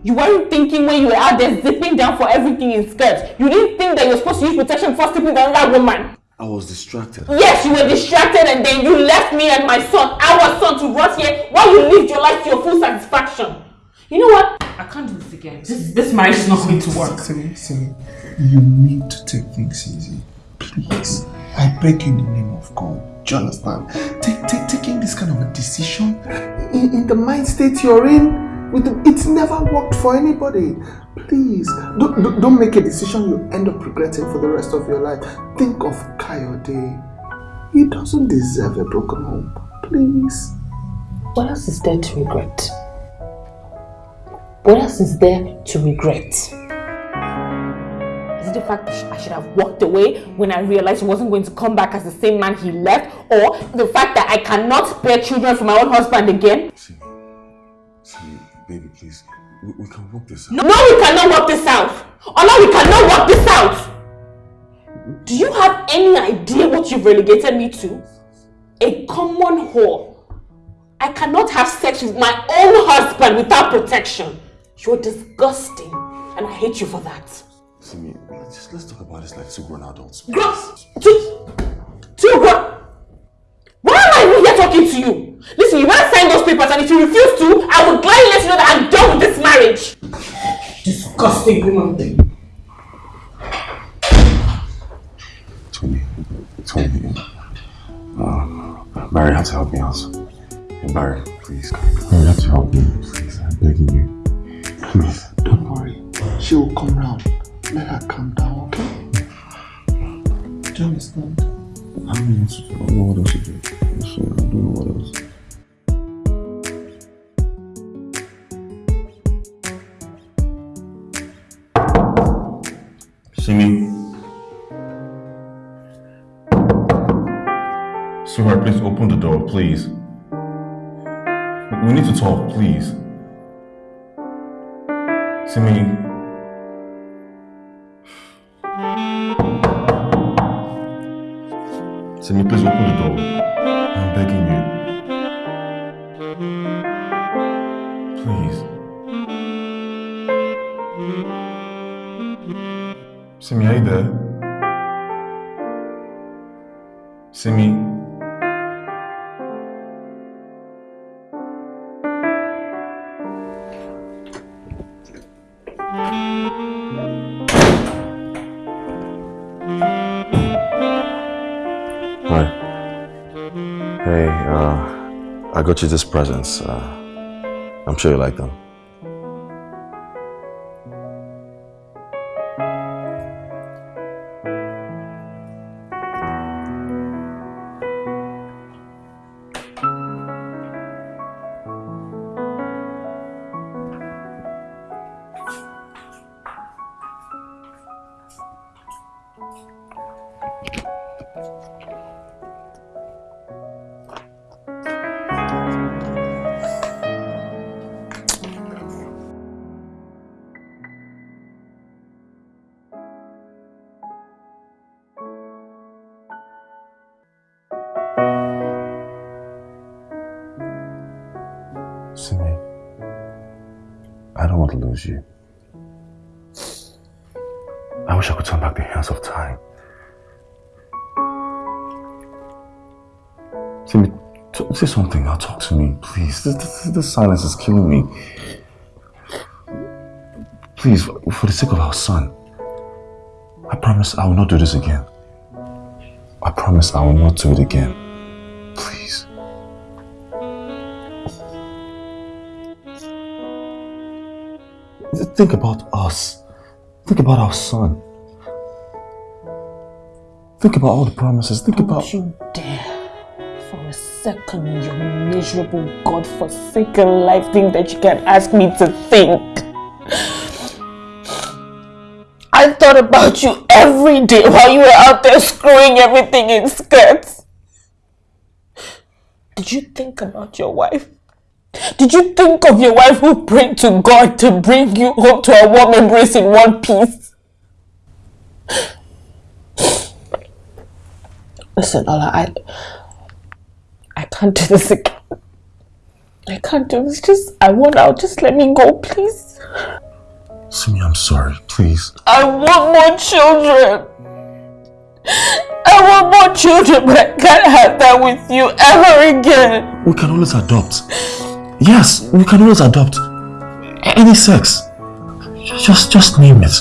You weren't thinking when you were out there zipping down for everything in skirts. You didn't think that you were supposed to use protection before sleeping with another woman. I was distracted. Yes, you were distracted and then you left me and my son, our son, to rot here while you lived your life to your full satisfaction. You know what? I can't do this again. This, this marriage is not going to work. Simi, Simi, you need to take things easy. Please. I beg you in the name of God. Do you understand? Take, take, taking this kind of a decision in, in the mind state you're in, with the, it's never worked for anybody. Please, don't, don't, don't make a decision you end up regretting for the rest of your life. Think of Kayode. He doesn't deserve a broken home. Please. What else is there to regret? What else is there to regret? Is it the fact that I should have walked away when I realized he wasn't going to come back as the same man he left? Or the fact that I cannot bear children from my own husband again? See, baby, please. We, we can work this out. No, we cannot work this out. Ola, we cannot work this out. Do you have any idea what you've relegated me to? A common whore. I cannot have sex with my own husband without protection. You're disgusting, and I hate you for that. Simi, let's just let's talk about this like two grown adults. Gross! Two, two grown. Why am I even here talking to you? Listen, you better sign those papers, and if you refuse to, I will gladly let you know that I'm done with this marriage. Disgusting woman. Thing. Tony, Tony, uh, Barry, you have to help me out. Hey, Barry, please. Barry, you have to help me, please. I'm begging you. Please. Don't worry. She will come round. Let her calm down, okay? Do you understand? I don't know what. I else to do. Sorry, I don't know what else. Simi. Sweetheart, please open the door, please. We need to talk, please. Simi. Simi, please open the door. I'm begging you. Please. Simi, are you there? Simi. Hi. Got you these presents. Uh, I'm sure you like them. Don't lose you. I wish I could turn back the hands of time. Simi, t- say something now. Talk to me, please. This, this, this silence is killing me. Please, for the sake of our son, I promise I will not do this again. I promise I will not do it again. Think about us. Think about our son. Think about all the promises. Think about. Don't you dare for a second your miserable, God-forsaken life think that you can ask me to think. I thought about you every day while you were out there screwing everything in skirts. Did you think about your wife? Did you think of your wife who prayed to God to bring you home to a warm embrace in one piece? Listen, Ola, I I can't do this again. I can't do this. Just I want out. Just let me go, please. Simi, I'm sorry. Please. I want more children. I want more children, but I can't have that with you ever again. We can always adopt. Yes, we can always adopt. Any sex. Just, just name it.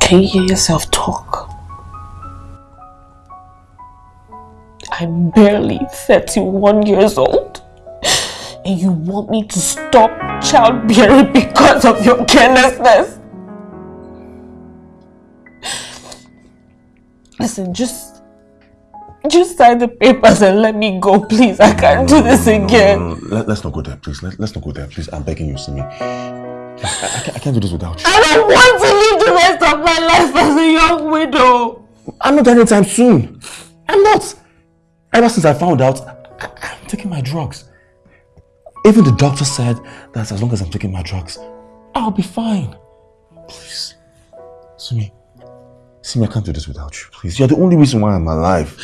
Can you hear yourself talk? I'm barely 31 years old. And you want me to stop childbearing because of your carelessness? Listen, just just sign the papers and let me go, please. I can't do this again. No, no, no. Let, us not go there, please. Let, let's not go there, please. I'm begging you, Simi. I, I, can't, I can't do this without you. I don't want to live the rest of my life as a young widow. I'm not done anytime soon. I'm not. Ever since I found out, I, I'm taking my drugs. Even the doctor said that as long as I'm taking my drugs, I'll be fine. Please. Simi. Simi, I can't do this without you. Please. You're the only reason why I'm alive.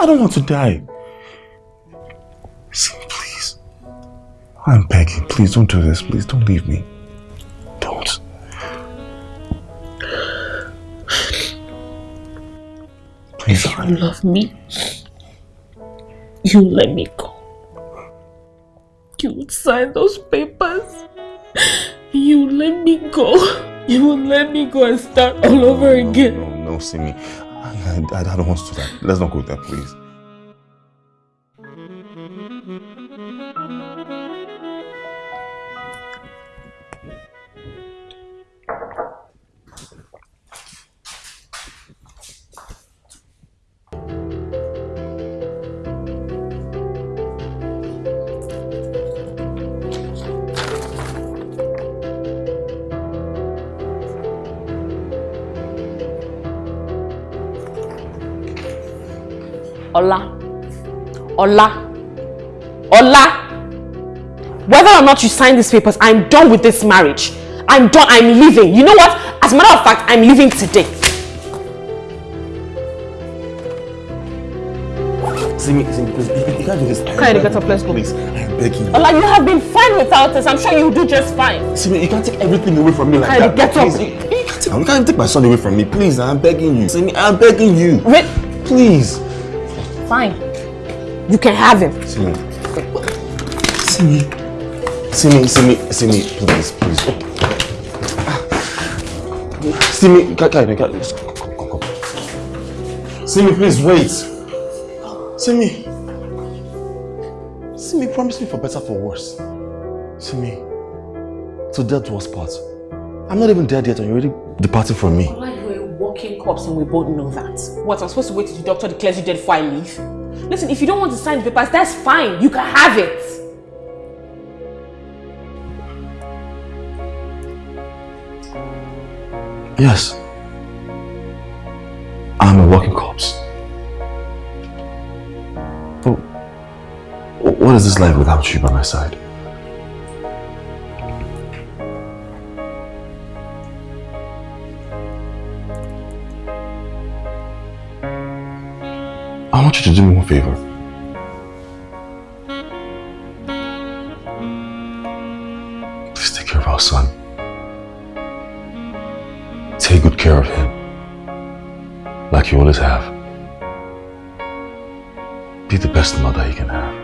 I don't want to die. Simi, please. I'm begging. Please don't do this. Please don't leave me. Don't. Please. If you love me, you let me go. You would sign those papers. You let me go. You would let me go and start all over again. No, no, Simi. I, don't want to do that. Let's not go there, please. Ola. Ola. Whether or not you sign these papers, I'm done with this marriage. I'm done. I'm leaving. You know what? As a matter of fact, I'm leaving today. Simi, Simi, please, you, you can't do this. Okay, get up, let's go. Please, I'm begging you. Ola, you have been fine without us. I'm sure you'll do just fine. Simi, you can't take everything away from me like Kylie, that. get up. Please, You, you can't take, you can't take my son away from me. Please, I'm begging you. Simi, I'm begging you. Wait. Please. Fine. You can have him. Simi. Simi. Simi, Simi, Simi, please, please. Simi, Kai, Kai, Kai, just come, come, come, come. Simi, please wait. Simi. Simi, promise me for better, for worse. Simi, to death do us part. I'm not even dead yet and you're already departing from me. Ola, you're a walking corpse and we both know that. What, I'm supposed to wait till the doctor declares you dead before I leave? Listen, if you don't want to sign the papers, that's fine. You can have it. Yes. I'm a walking corpse. But what is this life without you by my side? Want you to do me one favor. Please take care of our son. Take good care of him. Like you always have. Be the best mother you can have.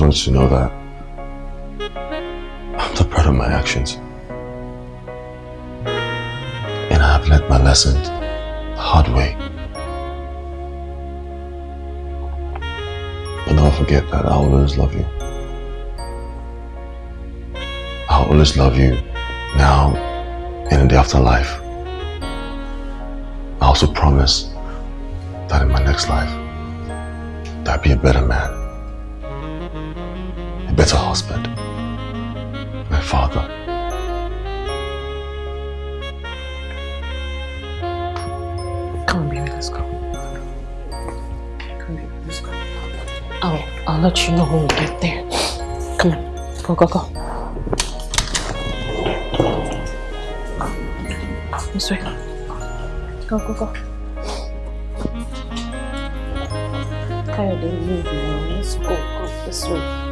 Just wanted to know that I'm not proud of my actions. And I have learned my lesson the hard way. And I'll forget that I'll always love you. I'll always love you now and in the afterlife. I also promise that in my next life, that I'll be a better man a husband, my father. Come on, baby, let's go. Come baby, let's go. I'll, I'll let you know when we get there. Come on, go, go, go. This way. Go, go, go. Kayode, move now. Let's go, go this way.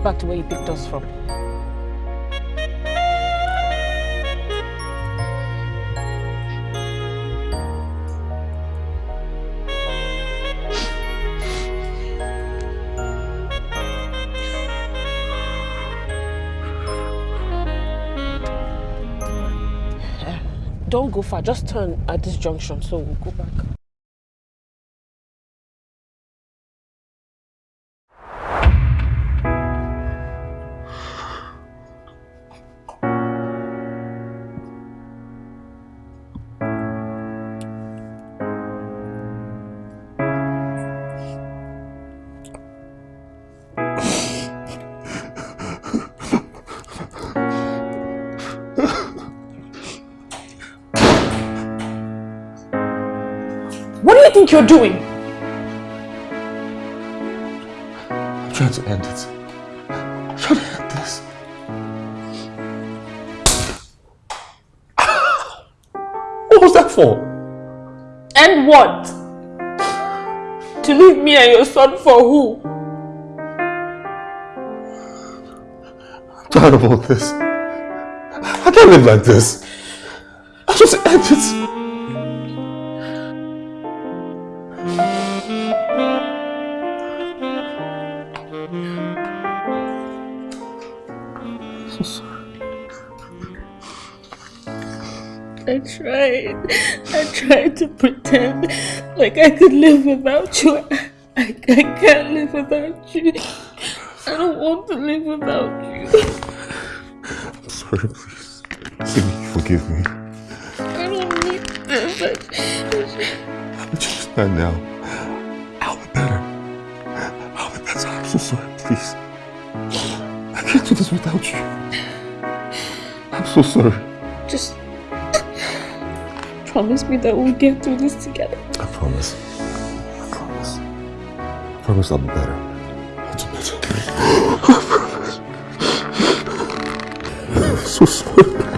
Us back to where you picked us from. Don't go far, just turn at this junction, so we'll go back. Think you're doing? I'm trying to end it. I'm trying to end this. What was that for? And what? To leave me and your son for who? I'm tired of all this. I can't live like this. I just end it. I tried to pretend like I could live without you. I, I can't live without you. I don't want to live without you. I'm sorry, please. Please forgive me. I don't need this. I, I'm just not now. I'll be better. I'll be better. I'm so sorry, please. I can't do this without you. I'm so sorry. Promise me that we'll get through this together. I promise. I promise. I promise I'll be better. I'll do better. I promise. I'm so sorry.